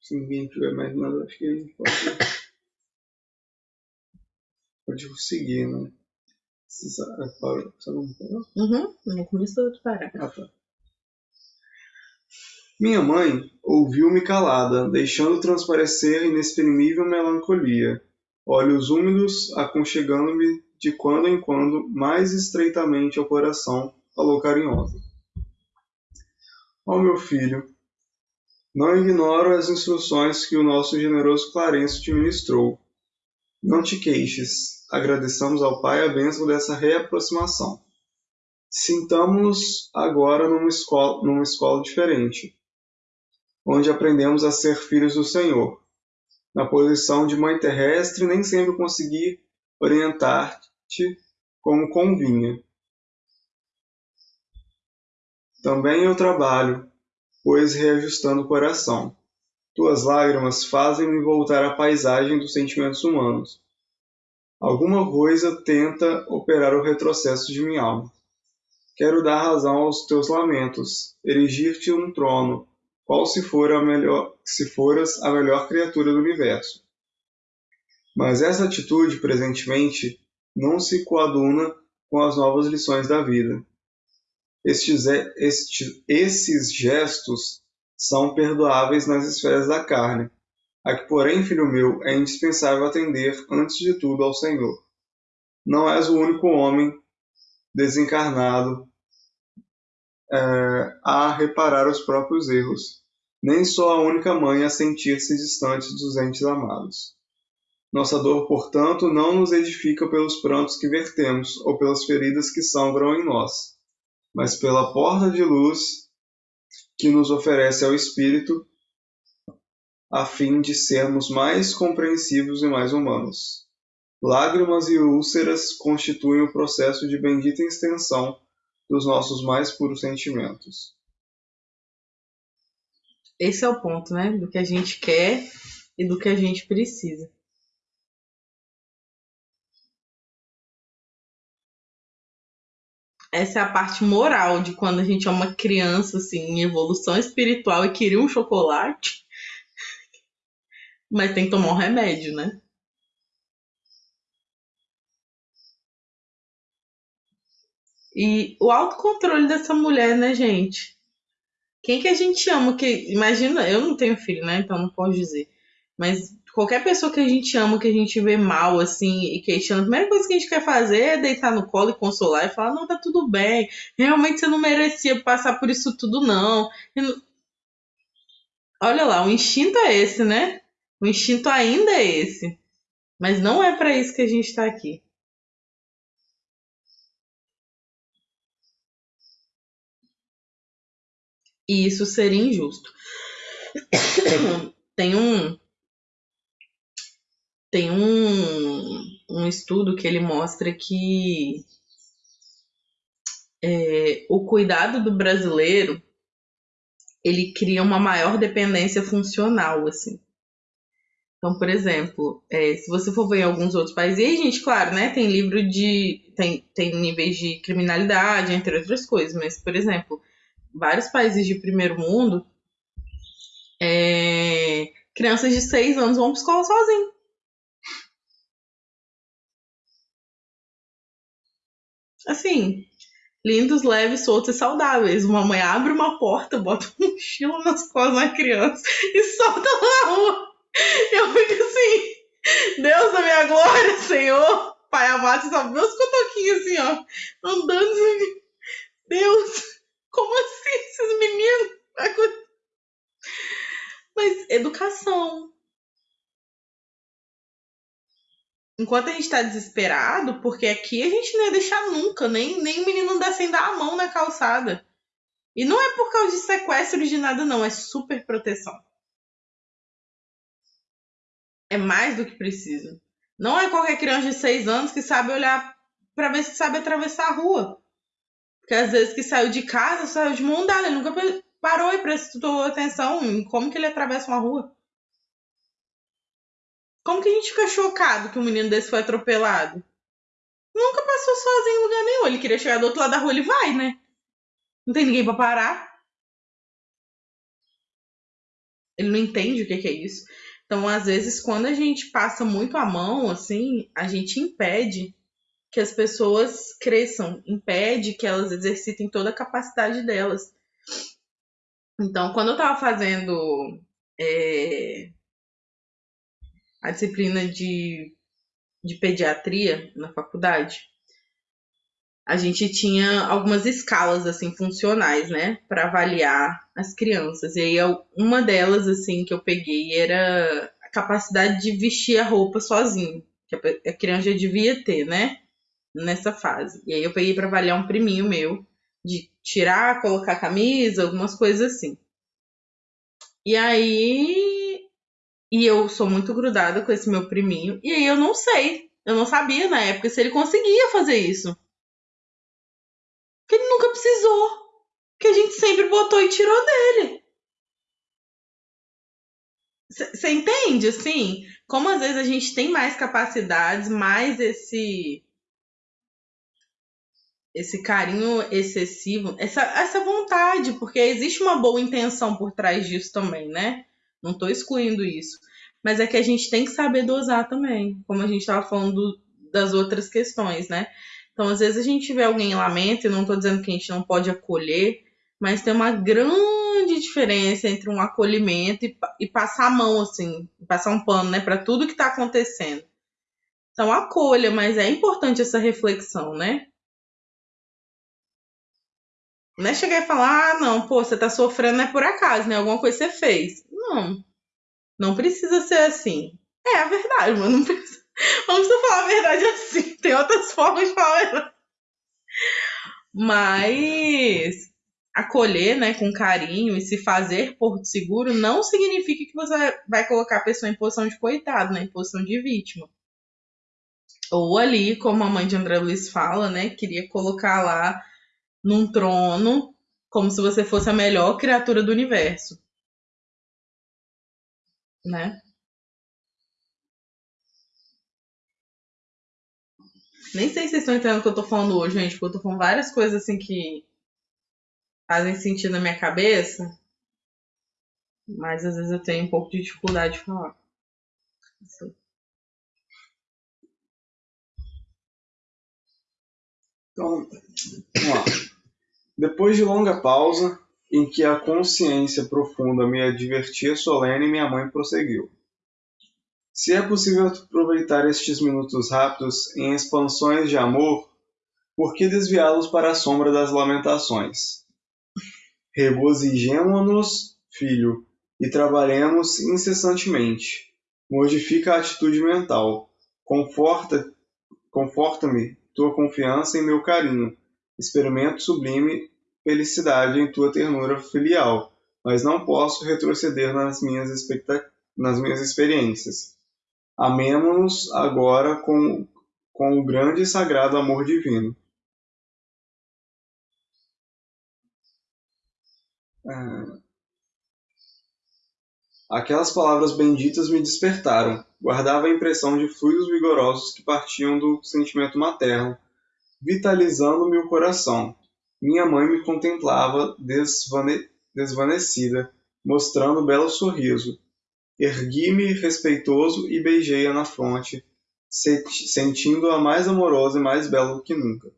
Se ninguém tiver mais nada, acho que a gente pode, pode seguir, né? Você parou? Uhum, no começo parar. Ah, tá. Minha mãe ouviu-me calada, deixando transparecer inexprimível melancolia, olhos úmidos aconchegando-me de quando em quando mais estreitamente ao coração, falou carinhosa. Ó oh, meu filho, não ignoro as instruções que o nosso generoso Clarencio te ministrou. Não te queixes. Agradeçamos ao Pai a bênção dessa reaproximação. Sintamos-nos agora numa escola, numa escola diferente, onde aprendemos a ser filhos do Senhor. Na posição de mãe terrestre, nem sempre consegui orientar-te como convinha. Também eu trabalho, pois reajustando o coração. Tuas lágrimas fazem-me voltar à paisagem dos sentimentos humanos. Alguma coisa tenta operar o retrocesso de minha alma. Quero dar razão aos teus lamentos, erigir-te um trono, qual se, for a melhor, se foras a melhor criatura do universo. Mas essa atitude, presentemente, não se coaduna com as novas lições da vida. Estes, este, esses gestos são perdoáveis nas esferas da carne, a que, porém, filho meu, é indispensável atender, antes de tudo, ao Senhor. Não és o único homem desencarnado é, a reparar os próprios erros, nem só a única mãe a sentir-se distante dos entes amados. Nossa dor, portanto, não nos edifica pelos prantos que vertemos ou pelas feridas que sangram em nós mas pela porta de luz que nos oferece ao Espírito, a fim de sermos mais compreensivos e mais humanos. Lágrimas e úlceras constituem o processo de bendita extensão dos nossos mais puros sentimentos. Esse é o ponto, né? Do que a gente quer e do que a gente precisa. Essa é a parte moral de quando a gente é uma criança, assim, em evolução espiritual e queria um chocolate. Mas tem que tomar um remédio, né? E o autocontrole dessa mulher, né, gente? Quem que a gente ama? Que, imagina, eu não tenho filho, né? Então não posso dizer. Mas qualquer pessoa que a gente ama, que a gente vê mal, assim, e queixando, a primeira coisa que a gente quer fazer é deitar no colo e consolar e falar: não, tá tudo bem, realmente você não merecia passar por isso tudo, não. não... Olha lá, o instinto é esse, né? O instinto ainda é esse. Mas não é para isso que a gente está aqui. E isso seria injusto. Tem um tem um, um estudo que ele mostra que é, o cuidado do brasileiro ele cria uma maior dependência funcional, assim. Então, por exemplo, é, se você for ver em alguns outros países, e aí, gente, claro, né, tem livro de. Tem, tem níveis de criminalidade, entre outras coisas, mas, por exemplo, vários países de primeiro mundo, é, crianças de 6 anos vão para escola sozinhas. Assim, lindos, leves, soltos e saudáveis. Uma mãe abre uma porta, bota um mochila nas costas da criança e solta na rua. Eu fico assim, Deus da minha glória, Senhor. Pai amado, só meus cotoquinhos assim, ó, andando assim. Deus, como assim esses meninos? Mas educação. Enquanto a gente tá desesperado, porque aqui a gente não ia deixar nunca, nem, nem o menino andar sem dar a mão na calçada. E não é por causa de sequestro de nada, não, é super proteção. É mais do que preciso. Não é qualquer criança de 6 anos que sabe olhar para ver se sabe atravessar a rua. Porque às vezes que saiu de casa, saiu de mão dada, ele nunca parou e prestou atenção em como que ele atravessa uma rua. Como que a gente fica chocado que um menino desse foi atropelado? Nunca passou sozinho em lugar nenhum. Ele queria chegar do outro lado da rua, ele vai, né? Não tem ninguém para parar. Ele não entende o que é isso. Então, às vezes, quando a gente passa muito a mão, assim, a gente impede que as pessoas cresçam, impede que elas exercitem toda a capacidade delas. Então, quando eu estava fazendo é, a disciplina de, de pediatria na faculdade, a gente tinha algumas escalas assim funcionais, né, para avaliar as crianças. E aí uma delas assim que eu peguei era a capacidade de vestir a roupa sozinho, que a criança já devia ter, né, nessa fase. E aí eu peguei para avaliar um priminho meu de tirar, colocar camisa, algumas coisas assim. E aí. E eu sou muito grudada com esse meu priminho. E aí eu não sei. Eu não sabia na época se ele conseguia fazer isso. Que ele nunca precisou. Que a gente sempre botou e tirou dele. Você entende, assim? Como às vezes a gente tem mais capacidades, mais esse esse carinho excessivo, essa, essa vontade, porque existe uma boa intenção por trás disso também, né? Não estou excluindo isso. Mas é que a gente tem que saber dosar também, como a gente estava falando das outras questões, né? Então, às vezes a gente vê alguém em lamento, e não estou dizendo que a gente não pode acolher, mas tem uma grande diferença entre um acolhimento e, e passar a mão, assim, passar um pano, né, para tudo que está acontecendo. Então, acolha, mas é importante essa reflexão, né? Não é chegar e falar, ah, não, pô, você tá sofrendo é por acaso, né? Alguma coisa você fez. Não. Não precisa ser assim. É a verdade, mano. Não precisa, não precisa falar a verdade assim. Tem outras formas de falar a. Mas acolher, né, com carinho e se fazer porto seguro não significa que você vai colocar a pessoa em posição de coitado, né, em posição de vítima. Ou ali, como a mãe de André Luiz fala, né, queria colocar lá num trono como se você fosse a melhor criatura do universo. Né? Nem sei se vocês estão entendendo o que eu tô falando hoje, gente, porque eu tô falando várias coisas assim que fazem sentido na minha cabeça, mas às vezes eu tenho um pouco de dificuldade de falar. Assim. Então, vamos lá. Depois de longa pausa, em que a consciência profunda me advertia solene, minha mãe prosseguiu. Se é possível aproveitar estes minutos rápidos em expansões de amor, por que desviá-los para a sombra das lamentações? Regozijemo-nos, filho, e trabalhemos incessantemente. Modifica a atitude mental. Conforta, conforta-me tua confiança em meu carinho. Experimento sublime felicidade em tua ternura filial, mas não posso retroceder nas minhas, nas minhas experiências. Amemo-nos agora com, com o grande e sagrado amor divino. É... Aquelas palavras benditas me despertaram. Guardava a impressão de fluidos vigorosos que partiam do sentimento materno, vitalizando-me o coração. Minha mãe me contemplava desvane... desvanecida, mostrando um belo sorriso. Ergui-me respeitoso e beijei-a na fronte, sentindo-a mais amorosa e mais bela do que nunca.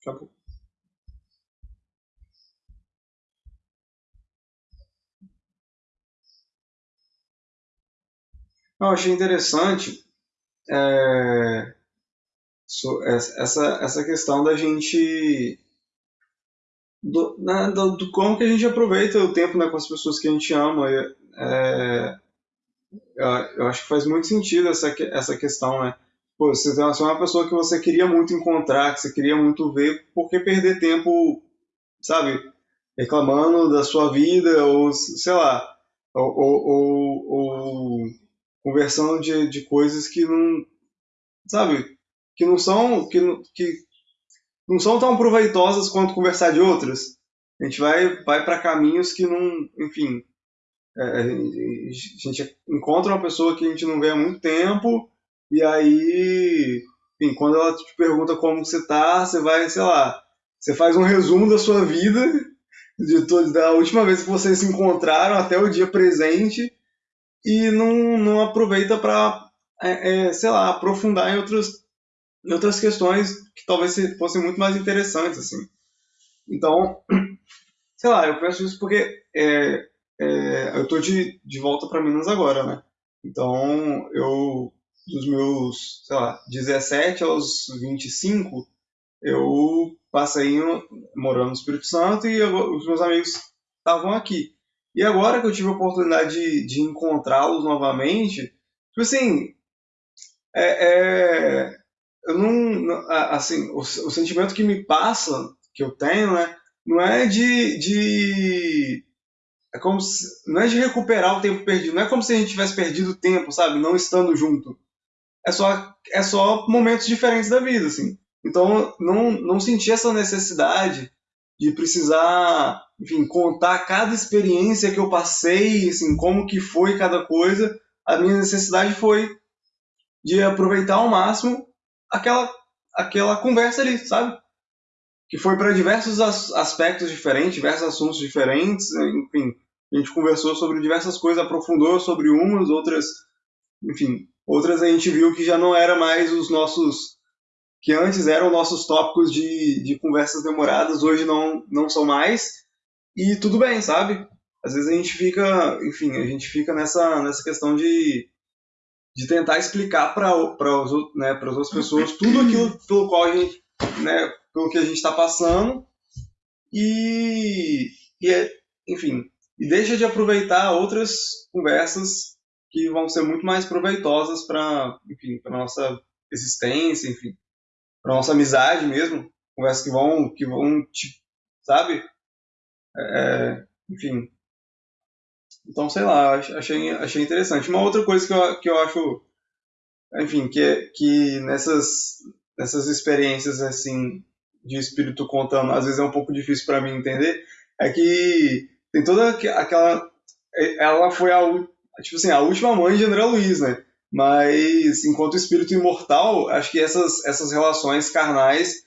Acabou. Eu achei interessante é, essa, essa questão da gente do, né, do, do, como que a gente aproveita o tempo né, com as pessoas que a gente ama. É, eu acho que faz muito sentido essa, essa questão, né? Pô, você é uma pessoa que você queria muito encontrar, que você queria muito ver, por que perder tempo, sabe, reclamando da sua vida, ou sei lá, ou, ou, ou, ou conversando de, de coisas que não, sabe, que não são, que, que não são tão proveitosas quanto conversar de outras. A gente vai, vai para caminhos que não, enfim, é, a gente encontra uma pessoa que a gente não vê há muito tempo e aí, enfim, quando ela te pergunta como você tá, você vai, sei lá, você faz um resumo da sua vida, de todo, da última vez que vocês se encontraram até o dia presente e não, não aproveita para, é, é, sei lá, aprofundar em outros em outras questões que talvez fossem muito mais interessantes, assim. Então, sei lá, eu penso isso porque é, é, eu estou de, de volta para Minas agora, né? Então, eu, dos meus, sei lá, 17 aos 25, eu passei morando no Espírito Santo e eu, os meus amigos estavam aqui. E agora que eu tive a oportunidade de, de encontrá-los novamente, tipo assim, é, é, eu não, assim, o, o, sentimento que me passa, que eu tenho, né, não é de, de é como se, não é de recuperar o tempo perdido, não é como se a gente tivesse perdido tempo, sabe, não estando junto. É só é só momentos diferentes da vida, assim. Então, não não senti essa necessidade de precisar, enfim, contar cada experiência que eu passei, assim, como que foi cada coisa. A minha necessidade foi de aproveitar ao máximo aquela, aquela conversa ali, sabe? Que foi para diversos as, aspectos diferentes, diversos assuntos diferentes, enfim. A gente conversou sobre diversas coisas, aprofundou sobre umas, outras, enfim, outras a gente viu que já não era mais os nossos, que antes eram nossos tópicos de, de conversas demoradas, hoje não, não são mais, e tudo bem, sabe? Às vezes a gente fica, enfim, a gente fica nessa, nessa questão de de tentar explicar para né, as outras pessoas tudo aquilo pelo qual a gente, né, pelo que a gente está passando. E, e é, enfim, e deixa de aproveitar outras conversas que vão ser muito mais proveitosas para, enfim, para nossa existência, enfim, para nossa amizade mesmo, conversas que vão, que vão, sabe, é, enfim, então, sei lá, achei, achei interessante. Uma outra coisa que eu, que eu acho, enfim, que, é, que nessas, nessas experiências, assim, de espírito contando, às vezes é um pouco difícil para mim entender, é que tem toda aquela... Ela foi a, tipo assim, a última mãe de André Luiz, né? Mas, enquanto espírito imortal, acho que essas, essas relações carnais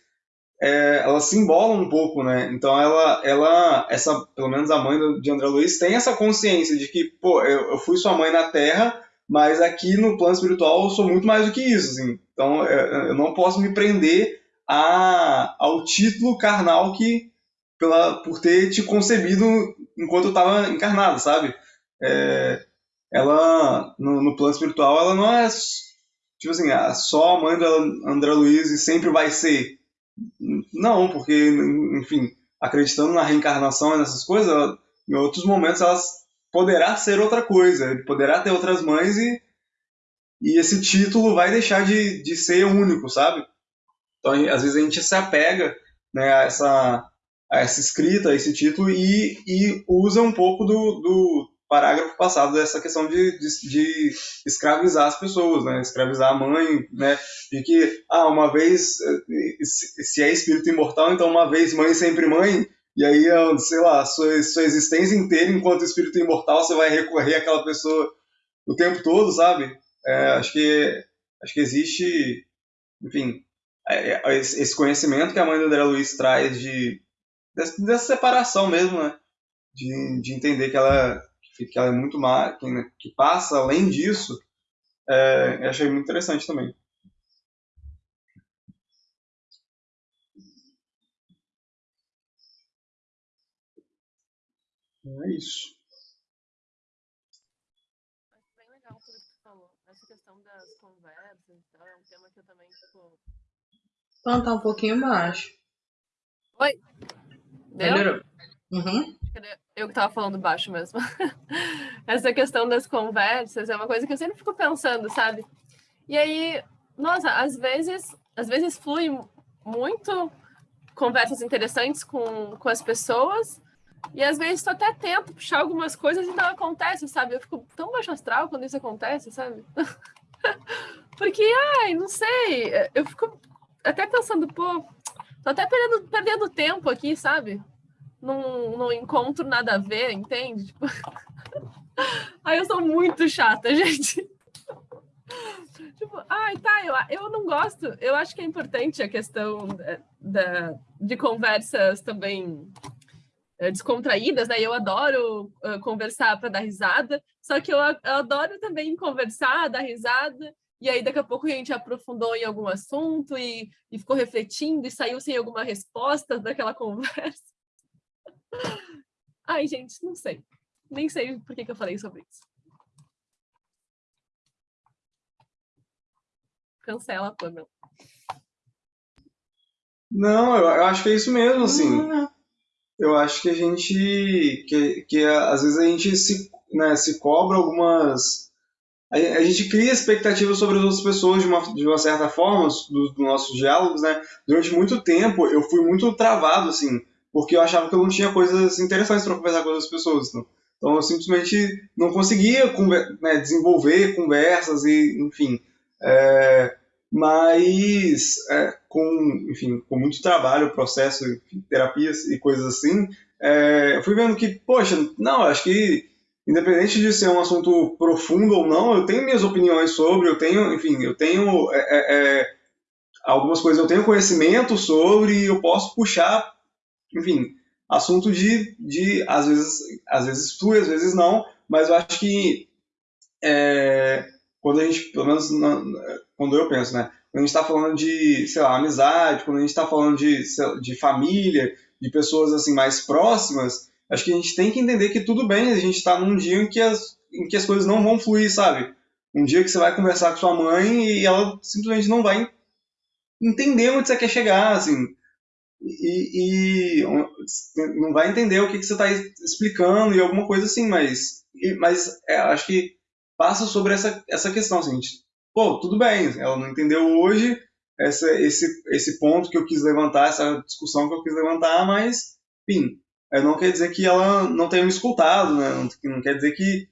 é, elas se embolam um pouco, né? Então ela, ela, essa, pelo menos a mãe de André Luiz tem essa consciência de que, pô, eu, eu fui sua mãe na Terra, mas aqui no plano espiritual eu sou muito mais do que isso, assim. Então eu não posso me prender a, ao título carnal que pela, por ter te concebido enquanto eu estava encarnado, sabe? É, ela, no, no, espiritual, ela não é, tipo assim, só a mãe do André Luiz e sempre vai ser. Não, porque, enfim, acreditando na reencarnação e nessas coisas, ela, em outros momentos elas poderá ser outra coisa, poderá ter outras mães e, e esse título vai deixar de, de ser único, sabe? Então, às vezes a gente se apega né, a, essa, a essa escrita, a esse título e, e usa um pouco do, do parágrafo passado dessa questão de, de, de, escravizar as pessoas, né? Escravizar a mãe, né? De que, ah, uma vez, eh, se é espírito imortal, então uma vez mãe, sempre mãe, e aí, sei lá, sua, sua existência inteira enquanto espírito imortal, você vai recorrer àquela pessoa o tempo todo, sabe? É, acho que acho que existe, enfim, é, é, esse conhecimento que a mãe do André Luiz traz de dessa separação mesmo, né? De, de entender que ela que ela é muito mais, que, que passa além disso, é, eu achei muito interessante também. É isso. Bem legal tudo que tu falou. Essa questão das conversas, então, é um tema que eu também, tipo... Então, tá um pouquinho baixo. Oi? Deu? Melhorou. Uhum. Eu que tava falando baixo mesmo. Essa questão das conversas é uma coisa que eu sempre fico pensando, sabe? E aí, nossa, às vezes, às vezes flui muito conversas interessantes com, com as pessoas, e às vezes tu até tento puxar algumas coisas e não acontece, sabe? Eu fico tão baixo astral quando isso acontece, sabe? Porque, ai, não sei, eu fico até pensando, pô, tô até perdendo, perdendo tempo aqui, sabe? Não, encontro nada a ver, entende? Tipo... Eu sou muito chata, gente. tipo, ai, tá, eu, eu não gosto. Eu acho que é importante a questão da, da de conversas também é, descontraídas, né? Eu adoro conversar para dar risada, só que eu, eu, adoro também conversar, dar risada, e aí daqui a pouco a gente aprofundou em algum assunto e, e ficou refletindo e saiu sem alguma resposta daquela conversa. Ai, gente, não sei. Nem sei por que, que eu falei sobre isso. Cancela, Pamela. Não, eu, acho que é isso mesmo, assim. Uhum. Eu acho que a gente. Que, que às vezes a gente se, né, se cobra algumas. A, a gente cria expectativas sobre as outras pessoas de uma, de uma certa forma, dos do nossos diálogos, né? Durante muito tempo eu fui muito travado, assim porque eu achava que eu não tinha coisas interessantes para conversar com outras pessoas. Então, então eu simplesmente não conseguia né, desenvolver conversas e, enfim. É, mas é, com, enfim, com muito trabalho, processo, enfim, terapias e coisas assim, é, eu fui vendo que, poxa, não, acho que independente de ser um assunto profundo ou não, eu tenho minhas opiniões sobre, eu tenho, enfim, eu tenho é, é, é algumas coisas, eu tenho conhecimento sobre, e eu posso puxar enfim, assunto de, de às vezes, às vezes flui, às vezes não, mas eu acho que é, quando a gente, pelo menos na, quando eu penso, né, quando a gente está falando de, sei lá, amizade, quando a gente está falando de, de família, de pessoas assim mais próximas, acho que a gente tem que entender que tudo bem, a gente está num dia em que, as, em que as coisas não vão fluir, sabe? Um dia que você vai conversar com sua mãe e ela simplesmente não vai entender onde você quer chegar, assim e, e, não vai entender o que, que você está explicando e alguma coisa assim, mas, mas é, acho que passa sobre essa, essa questão, assim, pô, tudo bem, ela não entendeu hoje essa, esse, esse ponto que eu quis levantar, essa discussão que eu quis levantar, mas, enfim, não quer dizer que ela não tenha me escutado, né? não, não quer dizer que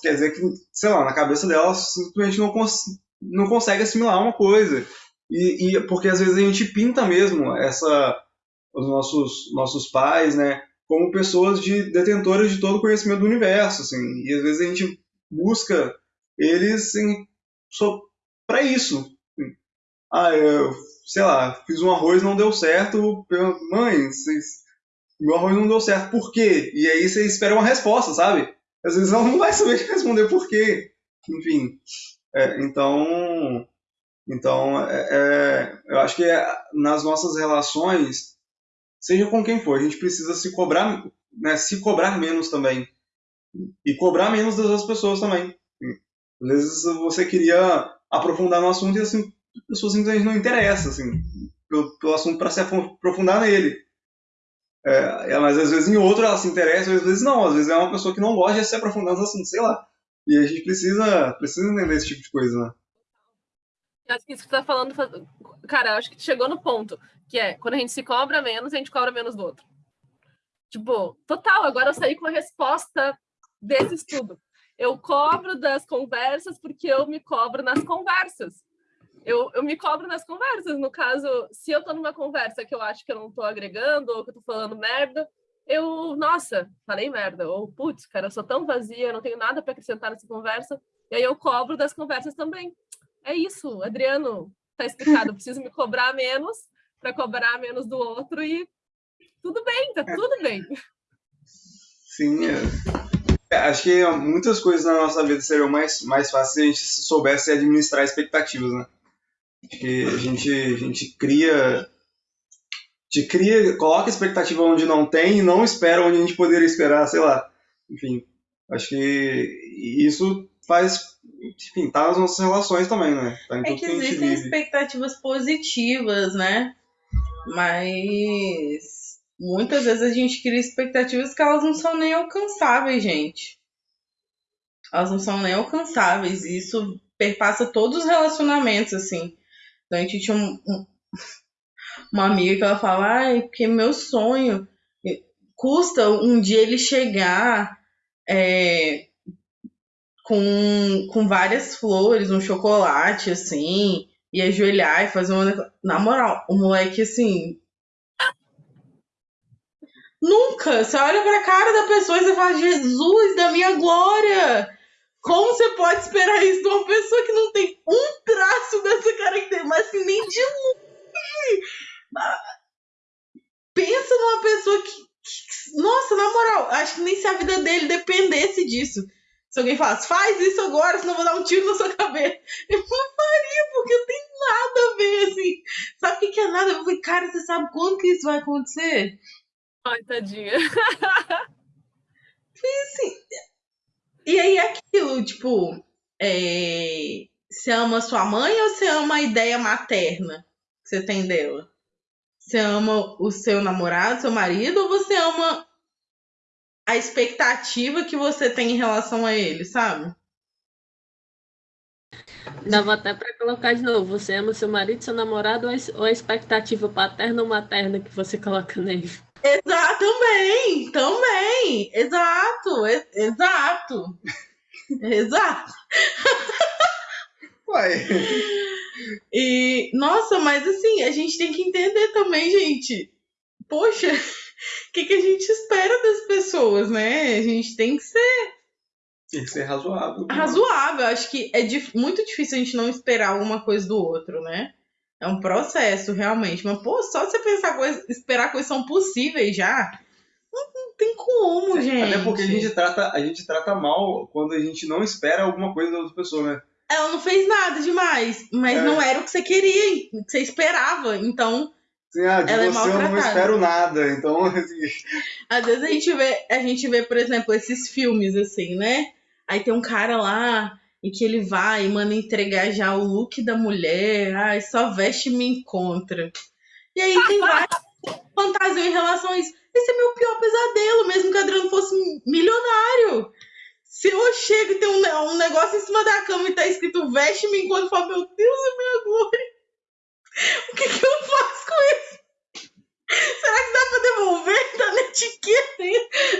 quer dizer que, sei lá, na cabeça dela simplesmente não, cons não consegue assimilar uma coisa. E, e, porque às vezes a gente pinta mesmo essa os nossos nossos pais, né, como pessoas de detentoras de todo o conhecimento do universo, assim. E às vezes a gente busca eles para isso. Assim. Ah, eu, sei lá, fiz um arroz não deu certo, mãe, vocês, meu arroz não deu certo, por quê? E aí você espera uma resposta, sabe? Às vezes ela não vai saber responder por quê. Enfim, é, então então, é, é, eu acho que é, nas nossas relações, seja com quem for, a gente precisa se cobrar, né, se cobrar menos também. E cobrar menos das outras pessoas também. Às vezes você queria aprofundar no assunto e assim, a pessoa simplesmente não interessa assim, pelo, pelo assunto para se aprofundar nele. É, é, mas às vezes em outro ela se interessa, às vezes não. Às vezes é uma pessoa que não gosta de se aprofundar no assunto, sei lá. E a gente precisa, precisa entender esse tipo de coisa, né? Acho que isso que você tá falando, cara, acho que chegou no ponto, que é quando a gente se cobra menos, a gente cobra menos do outro. Tipo, total, agora eu saí com a resposta desse estudo. Eu cobro das conversas porque eu me cobro nas conversas. Eu, eu me cobro nas conversas. No caso, se eu tô numa conversa que eu acho que eu não tô agregando ou que eu tô falando merda, eu, nossa, falei merda. Ou, putz, cara, eu sou tão vazia, eu não tenho nada para acrescentar nessa conversa. E aí eu cobro das conversas também. É isso, Adriano, tá explicado. Preciso me cobrar menos para cobrar menos do outro e tudo bem, tá tudo bem. Sim, é. É, acho que muitas coisas na nossa vida seriam mais, mais fáceis se a gente soubesse administrar expectativas, né? Acho que a gente, a gente cria. Gente cria, coloca expectativa onde não tem e não espera onde a gente poderia esperar, sei lá. Enfim, acho que isso faz. Tá nas nossas relações também, né? Tá é que, que existem expectativas positivas, né? Mas muitas vezes a gente cria expectativas que elas não são nem alcançáveis, gente. Elas não são nem alcançáveis. E isso perpassa todos os relacionamentos, assim. Então a gente tinha um, um, uma amiga que ela fala, ai, porque meu sonho custa um dia ele chegar é, com, com várias flores, um chocolate, assim, e ajoelhar e fazer uma. Na moral, o moleque, assim, Nunca! Você olha pra cara da pessoa e você fala, Jesus da minha glória! Como você pode esperar isso de uma pessoa que não tem um traço dessa característica, mas que nem de longe? Pensa numa pessoa que, que, Nossa, na moral, acho que nem se a vida dele dependesse disso. Se alguém falasse, faz isso agora, senão eu vou dar um tiro na sua cabeça. Eu não faria, porque não tem nada a ver, assim. Sabe o que, que é nada? Eu falei, cara, você sabe quando que isso vai acontecer? Ai, tadinha. E assim. E aí é aquilo, tipo, é, você ama sua mãe ou você ama a ideia materna que você tem dela? Você ama o seu namorado, seu marido, ou você ama a expectativa que você tem em relação a ele, sabe? Dava até para colocar de novo. Você ama seu marido, seu namorado ou a expectativa paterna ou materna que você coloca nele? Exato, também, também, exato, exato, exato. Uai. E, nossa, mas assim, a gente tem que entender também, gente. Poxa, o que, que a gente espera das pessoas, né? A gente tem que ser. Tem que ser razoável. Razoável. Acho que é muito difícil a gente não esperar alguma coisa do outro, né? É um processo, realmente. Mas, pô, só você pensar coisa, esperar coisas são possíveis já. Não, não tem como, gente. Até porque a gente, trata, a gente trata mal quando a gente não espera alguma coisa da outra pessoa, né? Ela não fez nada demais, mas é. não era o que você queria, o que você esperava. Então. Sim, ah, de ela você é eu não espero nada. Então, assim... Às vezes a gente vê, a gente vê, por exemplo, esses filmes, assim, né? Aí tem um cara lá em que ele vai e manda entregar já o look da mulher, ai, só veste e me encontra. E aí tem várias fantasias em relação a isso. Esse é meu pior pesadelo, mesmo que o Adriano fosse milionário. Se eu chego e tem um, um negócio em cima da cama e tá escrito veste me encontra, eu falo, meu Deus, é minha glória. O que, que eu faço com isso? Será que dá pra devolver? Tá na etiqueta.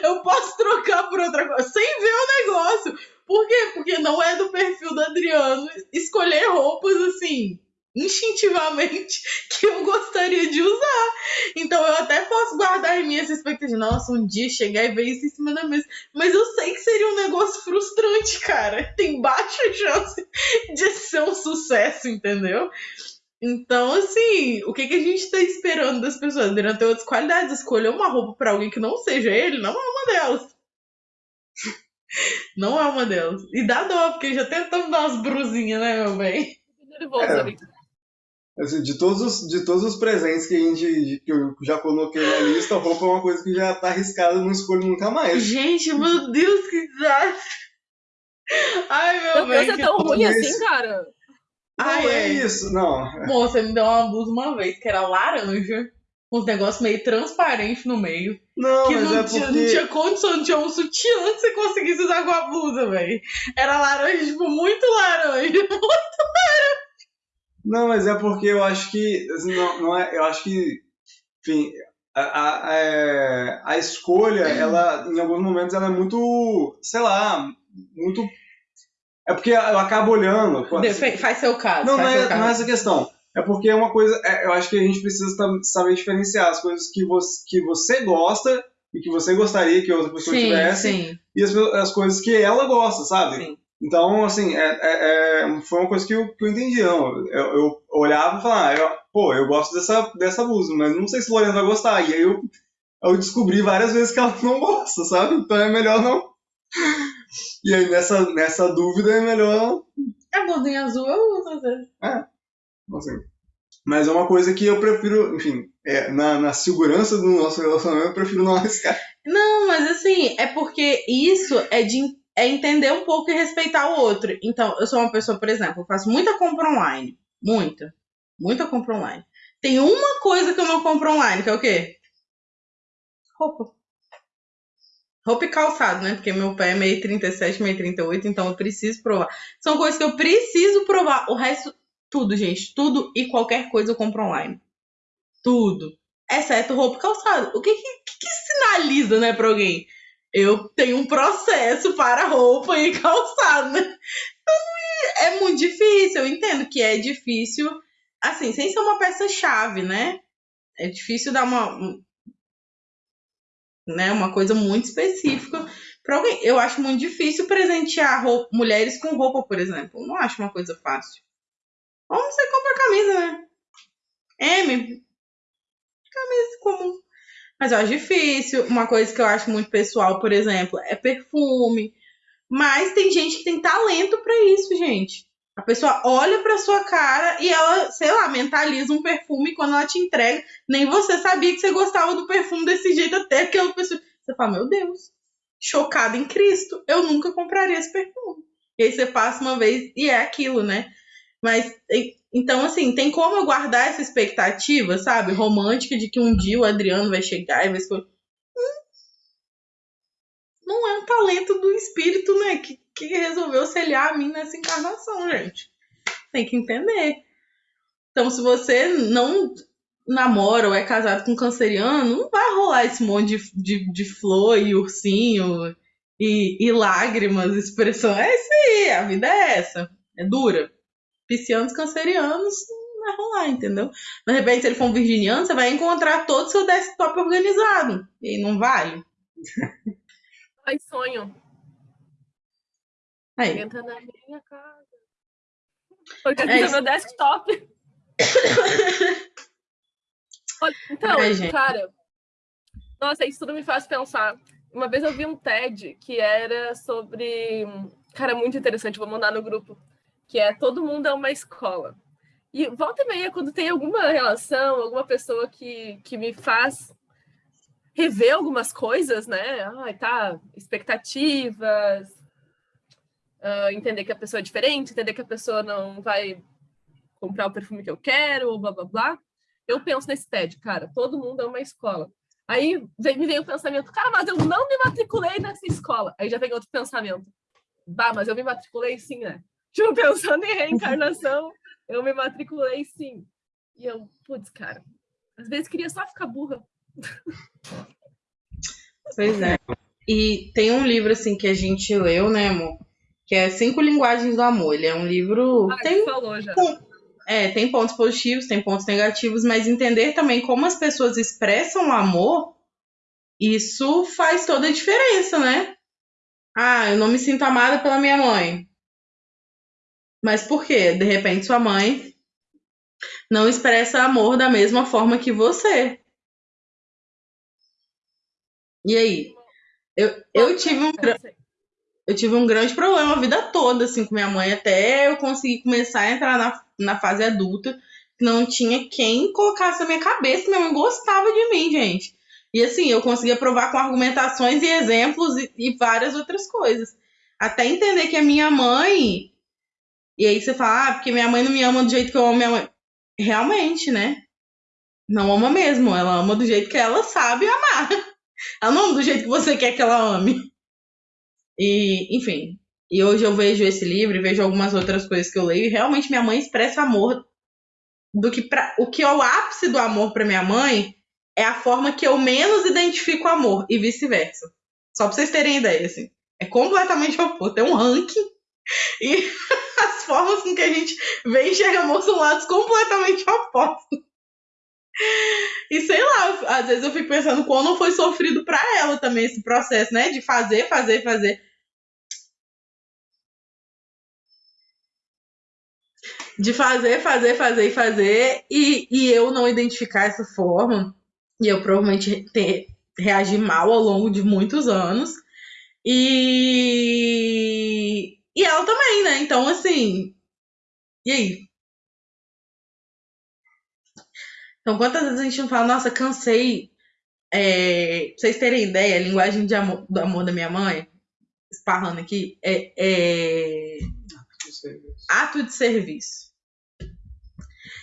Eu posso trocar por outra coisa sem ver o negócio. Por quê? Porque não é do perfil do Adriano escolher roupas assim, instintivamente, que eu gostaria de usar. Então eu até posso guardar em essa expectativa nossa, um dia chegar e ver isso em cima da mesa. Mas eu sei que seria um negócio frustrante, cara. Tem baixa chance de ser um sucesso, entendeu? Então, assim, o que, que a gente tá esperando das pessoas? Adriano tem outras qualidades. Escolher uma roupa para alguém que não seja ele não é uma delas. Não é uma delas. E dá dó, porque já tentamos dar umas brusinhas, né, meu bem? É. Assim, de todos, os, de todos os presentes que a gente que eu já coloquei na lista, a roupa é uma coisa que já tá arriscada, não escolho nunca mais. Gente, meu Deus, que desastre! Ai, meu Meu Deus, bem, é tão ruim assim, cara. Ai, é é. isso, não. Moça, me deu uma blusa uma vez que era laranja, com uns negócios meio transparentes no meio. Não, que mas não, é tinha, porque. não tinha condição, não tinha um sutiã que você conseguisse usar com a blusa, velho. Era laranja, tipo, muito laranja. Não, mas é porque eu acho que. assim, Não, não é, eu acho que. Enfim, a, a, é- a escolha, ela, em alguns momentos, ela é muito. Sei lá, muito. É porque eu acabo olhando. Defe- Faz seu caso. Não, não é, caso. não é essa questão. É porque é uma coisa. é, eu acho que a gente precisa saber diferenciar as coisas que você, que você gosta e que você gostaria que outra pessoa sim, tivesse sim. e as, as coisas que ela gosta, sabe? Sim. Então, assim, é, é- é- foi uma coisa que eu, que eu entendi. Não. Eu, eu olhava e falava, ah, eu- pô, eu gosto dessa, dessa blusa, mas não sei se o Lorena vai gostar. E aí eu, eu descobri várias vezes que ela não gosta, sabe? Então é melhor não. E aí nessa, nessa dúvida é melhor A blusinha azul eu uso às vezes. assim. Mas é uma coisa que eu prefiro, enfim, é, na, na segurança do nosso relacionamento, eu prefiro não arriscar. Não, mas assim, é porque isso é de é entender um pouco e respeitar o outro. Então, eu sou uma pessoa, por exemplo, eu faço muita compra online. Muita. Muita compra online. Tem uma coisa que eu não compro online, que é o quê? Roupa. Roupa e calçado, né? Porque meu pé é meio 37, meio 38, então eu preciso provar. São coisas que eu preciso provar. O resto, tudo, gente. Tudo e qualquer coisa eu compro online. Tudo. Exceto roupa e calçado. O que, que, que, sinaliza, né, pra alguém? Eu tenho um processo para roupa e calçado, né? Então, é muito difícil. Eu entendo que é difícil, assim, sem ser uma peça-chave, né? É difícil dar uma, um- né, uma coisa muito específica para alguém. Eu acho muito difícil presentear roupa- mulheres com roupa, por exemplo. Não acho uma coisa fácil. Ou você compra camisa, né? M. Camisa comum. Mas eu acho difícil. Uma coisa que eu acho muito pessoal, por exemplo, é perfume. Mas tem gente que tem talento pra isso, gente. A pessoa olha pra sua cara e ela, sei lá, mentaliza um perfume quando ela te entrega, nem você sabia que você gostava do perfume desse jeito até que pessoa. Você fala, meu Deus, chocada em Cristo, eu nunca compraria esse perfume. E aí você passa uma vez e é aquilo, né? Mas então, assim, tem como eu guardar essa expectativa, sabe? Romântica de que um dia o Adriano vai chegar e vai escolher. Hum, Não é um talento do espírito, né? Que, que resolveu selhar a mim nessa encarnação, gente. Tem que entender. Então, se você não namora ou é casado com um canceriano, não vai rolar esse monte de, de, de flor e ursinho e, e lágrimas, expressão. É isso aí, a vida é essa. É dura. Piscianos, cancerianos, não vai rolar, entendeu? De repente, se ele for um virginiano, você vai encontrar todo o seu desktop organizado. E não vale. Ai, sonho. Aí, Entra na minha casa. É é isso. meu desktop. Então, Ai, cara, nossa, isso tudo me faz pensar. Uma vez eu vi um TED que era sobre. Cara, muito interessante, vou mandar no grupo. Que é Todo Mundo é uma Escola. E volta e meia, quando tem alguma relação, alguma pessoa que, que me faz rever algumas coisas, né? Ai, tá, expectativas, ah, entender que a pessoa é diferente, entender que a pessoa não vai comprar o perfume que eu quero, blá blá blá. Eu penso nesse TED, cara, todo mundo é uma escola. Aí vem- me veio o pensamento, cara, mas eu não me matriculei nessa escola. Aí já vem outro pensamento, bah, mas eu me matriculei sim, né? Tipo, pensando em reencarnação, eu me matriculei sim. E eu, putz, cara, às vezes queria só ficar burra. Pois é. E tem um livro assim que a gente leu, né, amor? Que é Cinco Linguagens do Amor. Ele é um livro. Ah, tem, falou já. é, tem pontos positivos, tem pontos negativos, mas entender também como as pessoas expressam o amor, isso faz toda a diferença, né? Ah, eu não me sinto amada pela minha mãe. Mas por quê? De repente sua mãe não expressa amor da mesma forma que você. E aí? Eu, eu tive um eu tive um grande problema a vida toda, assim, com minha mãe, até eu conseguir começar a entrar na, na fase adulta. não tinha quem colocasse na minha cabeça. Minha mãe gostava de mim, gente. E assim, eu conseguia provar com argumentações e exemplos e, e várias outras coisas. Até entender que a minha mãe. E aí você fala, ah, porque minha mãe não me ama do jeito que eu amo minha mãe. Realmente, né? Não ama mesmo. Ela ama do jeito que ela sabe amar. Ela não ama do jeito que você quer que ela ame. E, enfim. E hoje eu vejo esse livro e vejo algumas outras coisas que eu leio. E realmente minha mãe expressa amor do que pra, o que é o ápice do amor para minha mãe é a forma que eu menos identifico amor e vice-versa. Só pra vocês terem ideia, assim. É completamente oposto. É um ranking. E as formas com que a gente vê e enxerga amor são lados completamente opostos. E sei lá, às vezes eu fico pensando quando não foi sofrido para ela também esse processo, né? De fazer, fazer, fazer. De fazer, fazer, fazer e fazer, e, e eu não identificar essa forma, e eu provavelmente ter, reagi mal ao longo de muitos anos. E, e ela também, né? Então, assim. E aí? Então, quantas vezes a gente não fala, nossa, cansei. É, pra vocês terem ideia, a linguagem de amor, do amor da minha mãe, esparrando aqui, é, é ato de serviço.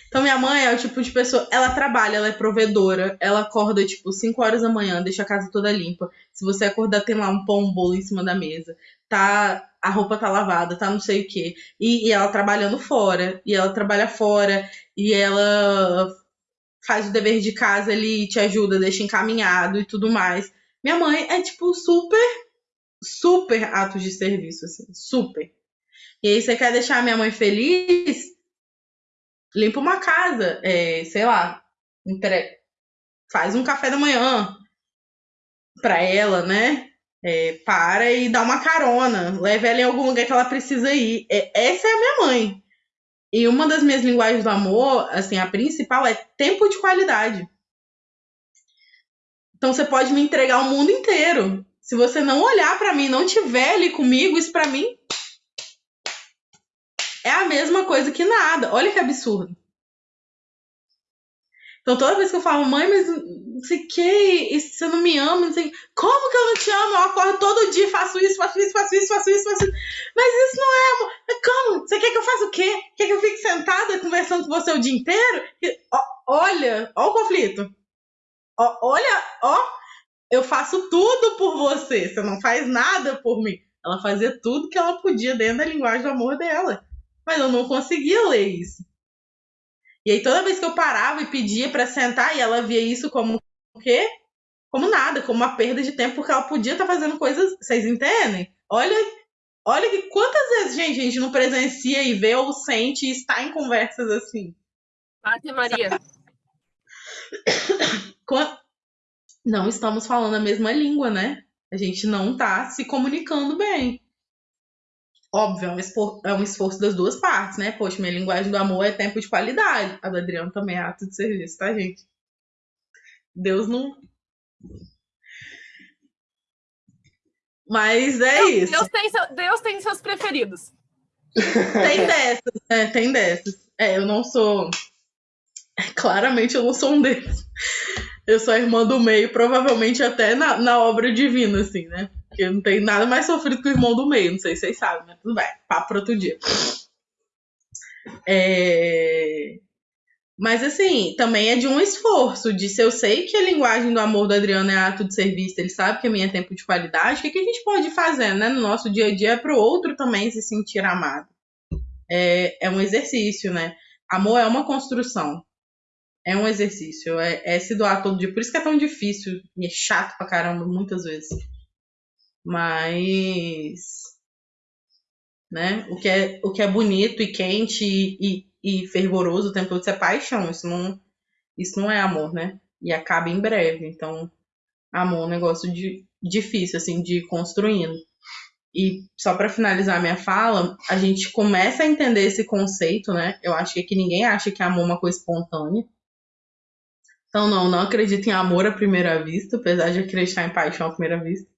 Então, minha mãe é o tipo de pessoa, ela trabalha, ela é provedora, ela acorda, tipo, 5 horas da manhã, deixa a casa toda limpa. Se você acordar, tem lá um pão, um bolo em cima da mesa. Tá, a roupa tá lavada, tá não sei o quê. E, e ela trabalhando fora, e ela trabalha fora, e ela faz o dever de casa ali, te ajuda, deixa encaminhado e tudo mais. Minha mãe é, tipo, super, super atos de serviço, assim, super. E aí você quer deixar minha mãe feliz, limpa uma casa, é, sei lá, entre... faz um café da manhã pra ela, né? É, para e dá uma carona, leva ela em algum lugar que ela precisa ir. É, essa é a minha mãe. E uma das minhas linguagens do amor, assim, a principal é tempo de qualidade. Então você pode me entregar o mundo inteiro. Se você não olhar para mim, não tiver ali comigo, isso para mim é a mesma coisa que nada. Olha que absurdo. Então toda vez que eu falo, mãe, mas não sei o que, você não me ama, não sei Como que eu não te amo? Eu acordo todo dia, faço isso, faço isso, faço isso, faço isso, faço isso. Mas isso não é amor. Como? Você quer que eu faça o quê? Quer que eu fique sentada conversando com você o dia inteiro? E, ó, olha, ó o conflito. Ó, olha, ó, eu faço tudo por você, você não faz nada por mim. Ela fazia tudo que ela podia dentro da linguagem do amor dela. Mas eu não conseguia ler isso. E aí toda vez que eu parava e pedia para sentar e ela via isso como o quê? Como nada, como uma perda de tempo, porque ela podia estar tá fazendo coisas, vocês entendem? Olha, olha que quantas vezes, gente, a gente não presencia e vê ou sente e está em conversas assim. Ave Maria. Não estamos falando a mesma língua, né? A gente não está se comunicando bem. Óbvio, é um, esforço, é um esforço das duas partes, né? Poxa, minha linguagem do amor é tempo de qualidade. A do Adriano também é ato de serviço, tá, gente? Deus não. Mas é Deus, isso. Deus tem, seu, Deus tem seus preferidos. Tem dessas, né? Tem dessas. É, eu não sou. Claramente eu não sou um deles. Eu sou a irmã do meio, provavelmente até na, na obra divina, assim, né? Porque não tem nada mais sofrido que o irmão do meio. Não sei se vocês sabem, mas tudo bem. Papo para outro dia. É... Mas assim, também é de um esforço, de se eu sei que a linguagem do amor do Adriano é ato de serviço, ele sabe que a minha é tempo de qualidade, o que, que a gente pode fazer né, no nosso dia a dia para o outro também se sentir amado? É, é um exercício, né? Amor é uma construção. É um exercício, é, é se doar todo dia. Por isso que é tão difícil e é chato pra caramba muitas vezes. Mas. Né? O, que é, o que é bonito e quente e, e, e fervoroso o tempo todo, isso é paixão. Isso não, isso não é amor, né? E acaba em breve. Então, amor é um negócio de, difícil, assim, de ir construindo. E só para finalizar minha fala, a gente começa a entender esse conceito, né? Eu acho que aqui ninguém acha que amor é uma coisa espontânea. Então, não, não acredito em amor à primeira vista, apesar de acreditar em paixão à primeira vista.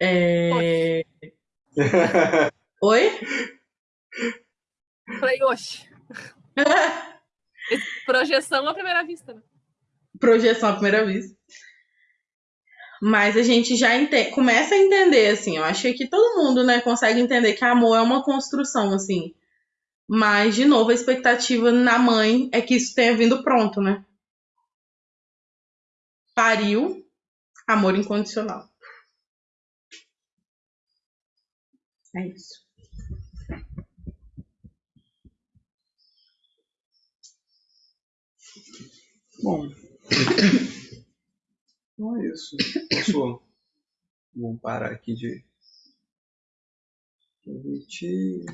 É... Oi? Falei, oxe. Projeção à primeira vista, né? Projeção à primeira vista. Mas a gente já entende, começa a entender, assim, eu acho que todo mundo, né, consegue entender que amor é uma construção, assim. Mas, de novo, a expectativa na mãe é que isso tenha vindo pronto, né? Pariu, amor incondicional. É isso. Bom. Então é isso. Posso. Vamos parar aqui de. Permitir.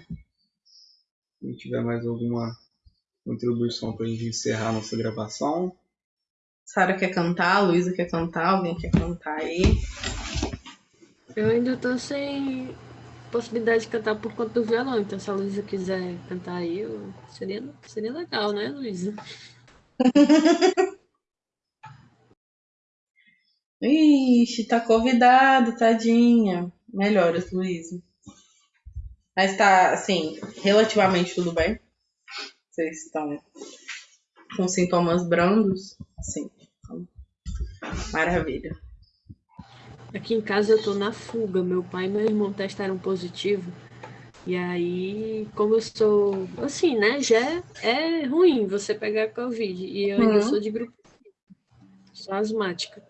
Se tiver mais alguma contribuição para a gente encerrar a nossa gravação. Sara quer cantar, a Luísa quer cantar, alguém quer cantar aí? Eu ainda tô sem possibilidade de cantar por conta do violão, então se a Luísa quiser cantar aí, eu... seria, seria legal, né, Luísa? Ixi, tá convidado, tadinha. Melhoras, Luísa. Mas tá, assim, relativamente tudo bem? Vocês estão com sintomas brandos? Sim. Maravilha. Aqui em casa eu tô na fuga. Meu pai e meu irmão testaram positivo. E aí, como eu sou. Assim, né? Já é ruim você pegar Covid. E eu ainda Uhum. sou de grupo. Sou asmática.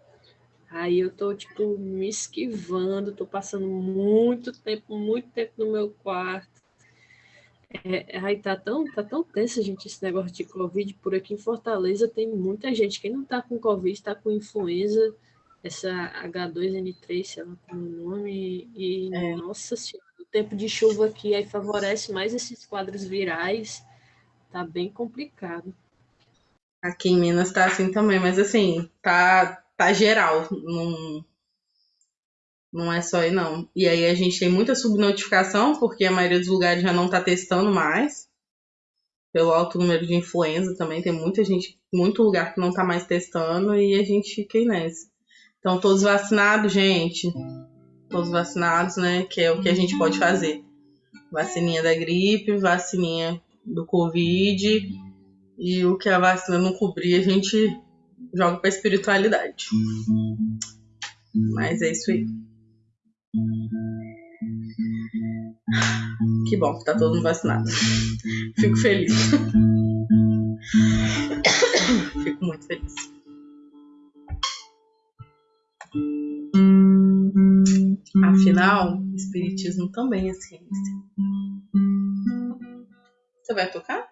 Aí eu tô, tipo, me esquivando, tô passando muito tempo, muito tempo no meu quarto. É, aí tá tão, tá tão tenso, gente, esse negócio de Covid. Por aqui em Fortaleza tem muita gente. Quem não tá com Covid, tá com influenza, essa H2N3, sei lá como é o nome. E, É. nossa senhora, o tempo de chuva aqui aí favorece mais esses quadros virais. Tá bem complicado. Aqui em Minas tá assim também, mas assim, tá, tá geral. Não, não é só aí, não. E aí a gente tem muita subnotificação, porque a maioria dos lugares já não tá testando mais. Pelo alto número de influenza também, tem muita gente, muito lugar que não tá mais testando e a gente fica aí nessa. Então, todos vacinados, gente. Todos vacinados, né? Que é o que a gente pode fazer. Vacininha da gripe, vacininha do Covid. E o que a vacina não cobrir, a gente joga pra espiritualidade. Mas é isso aí. Que bom que tá todo mundo vacinado. Fico feliz. Fico muito feliz. Afinal, espiritismo também é ciência. Você vai tocar?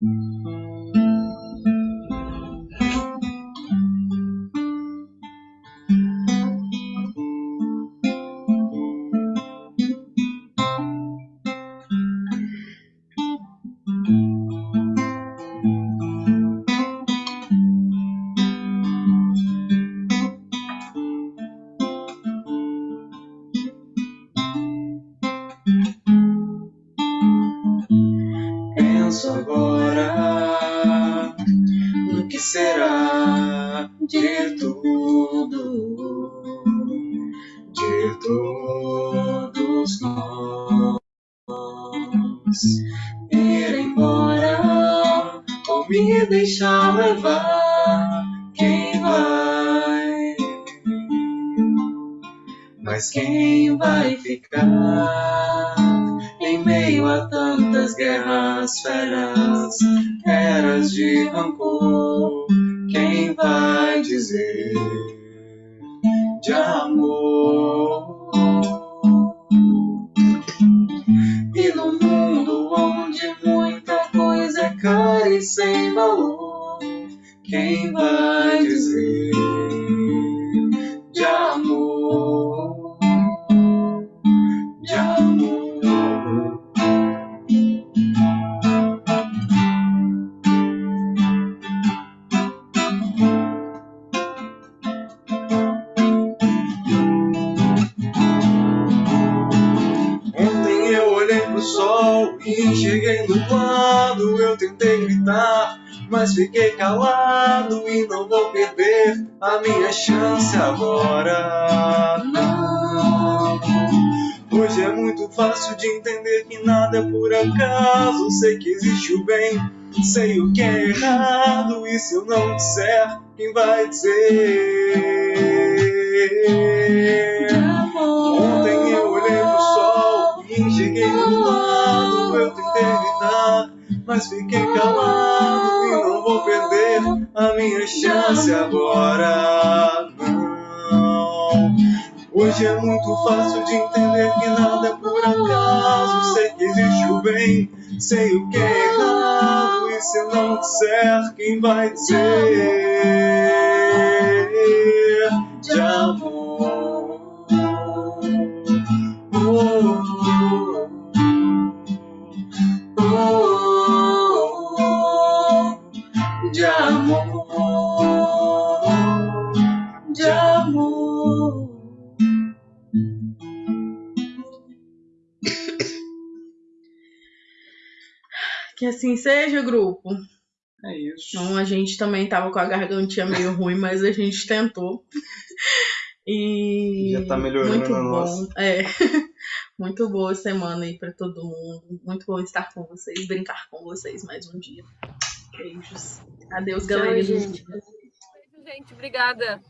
Penso tantas guerras feras, eras de rancor, quem vai dizer de amor? E no mundo onde muita coisa é cara e sem valor, quem vai dizer fiquei calado e não vou perder a minha chance agora. Não, muito fácil de entender que nada é por acaso. Sei que existe o bem, sei o que é errado. E se eu não disser, quem vai dizer? Ontem eu olhei pro sol e enxerguei do lado. Eu tentei evitar, mas fiquei calado. E não vou perder a minha chance agora. Não. Hoje é muito fácil de entender que nada é por acaso. Sei que existe o bem, sei o que é errado. E se não disser, quem vai dizer? De amor. Que assim seja, grupo. É isso. Então a gente também tava com a gargantinha meio ruim, mas a gente tentou. E Já tá melhorando muito a bom. nossa. É. Muito boa semana aí pra todo mundo. Muito bom estar com vocês, brincar com vocês mais um dia. Beijos. Adeus, galerinha. gente. Beijo, gente. Obrigada.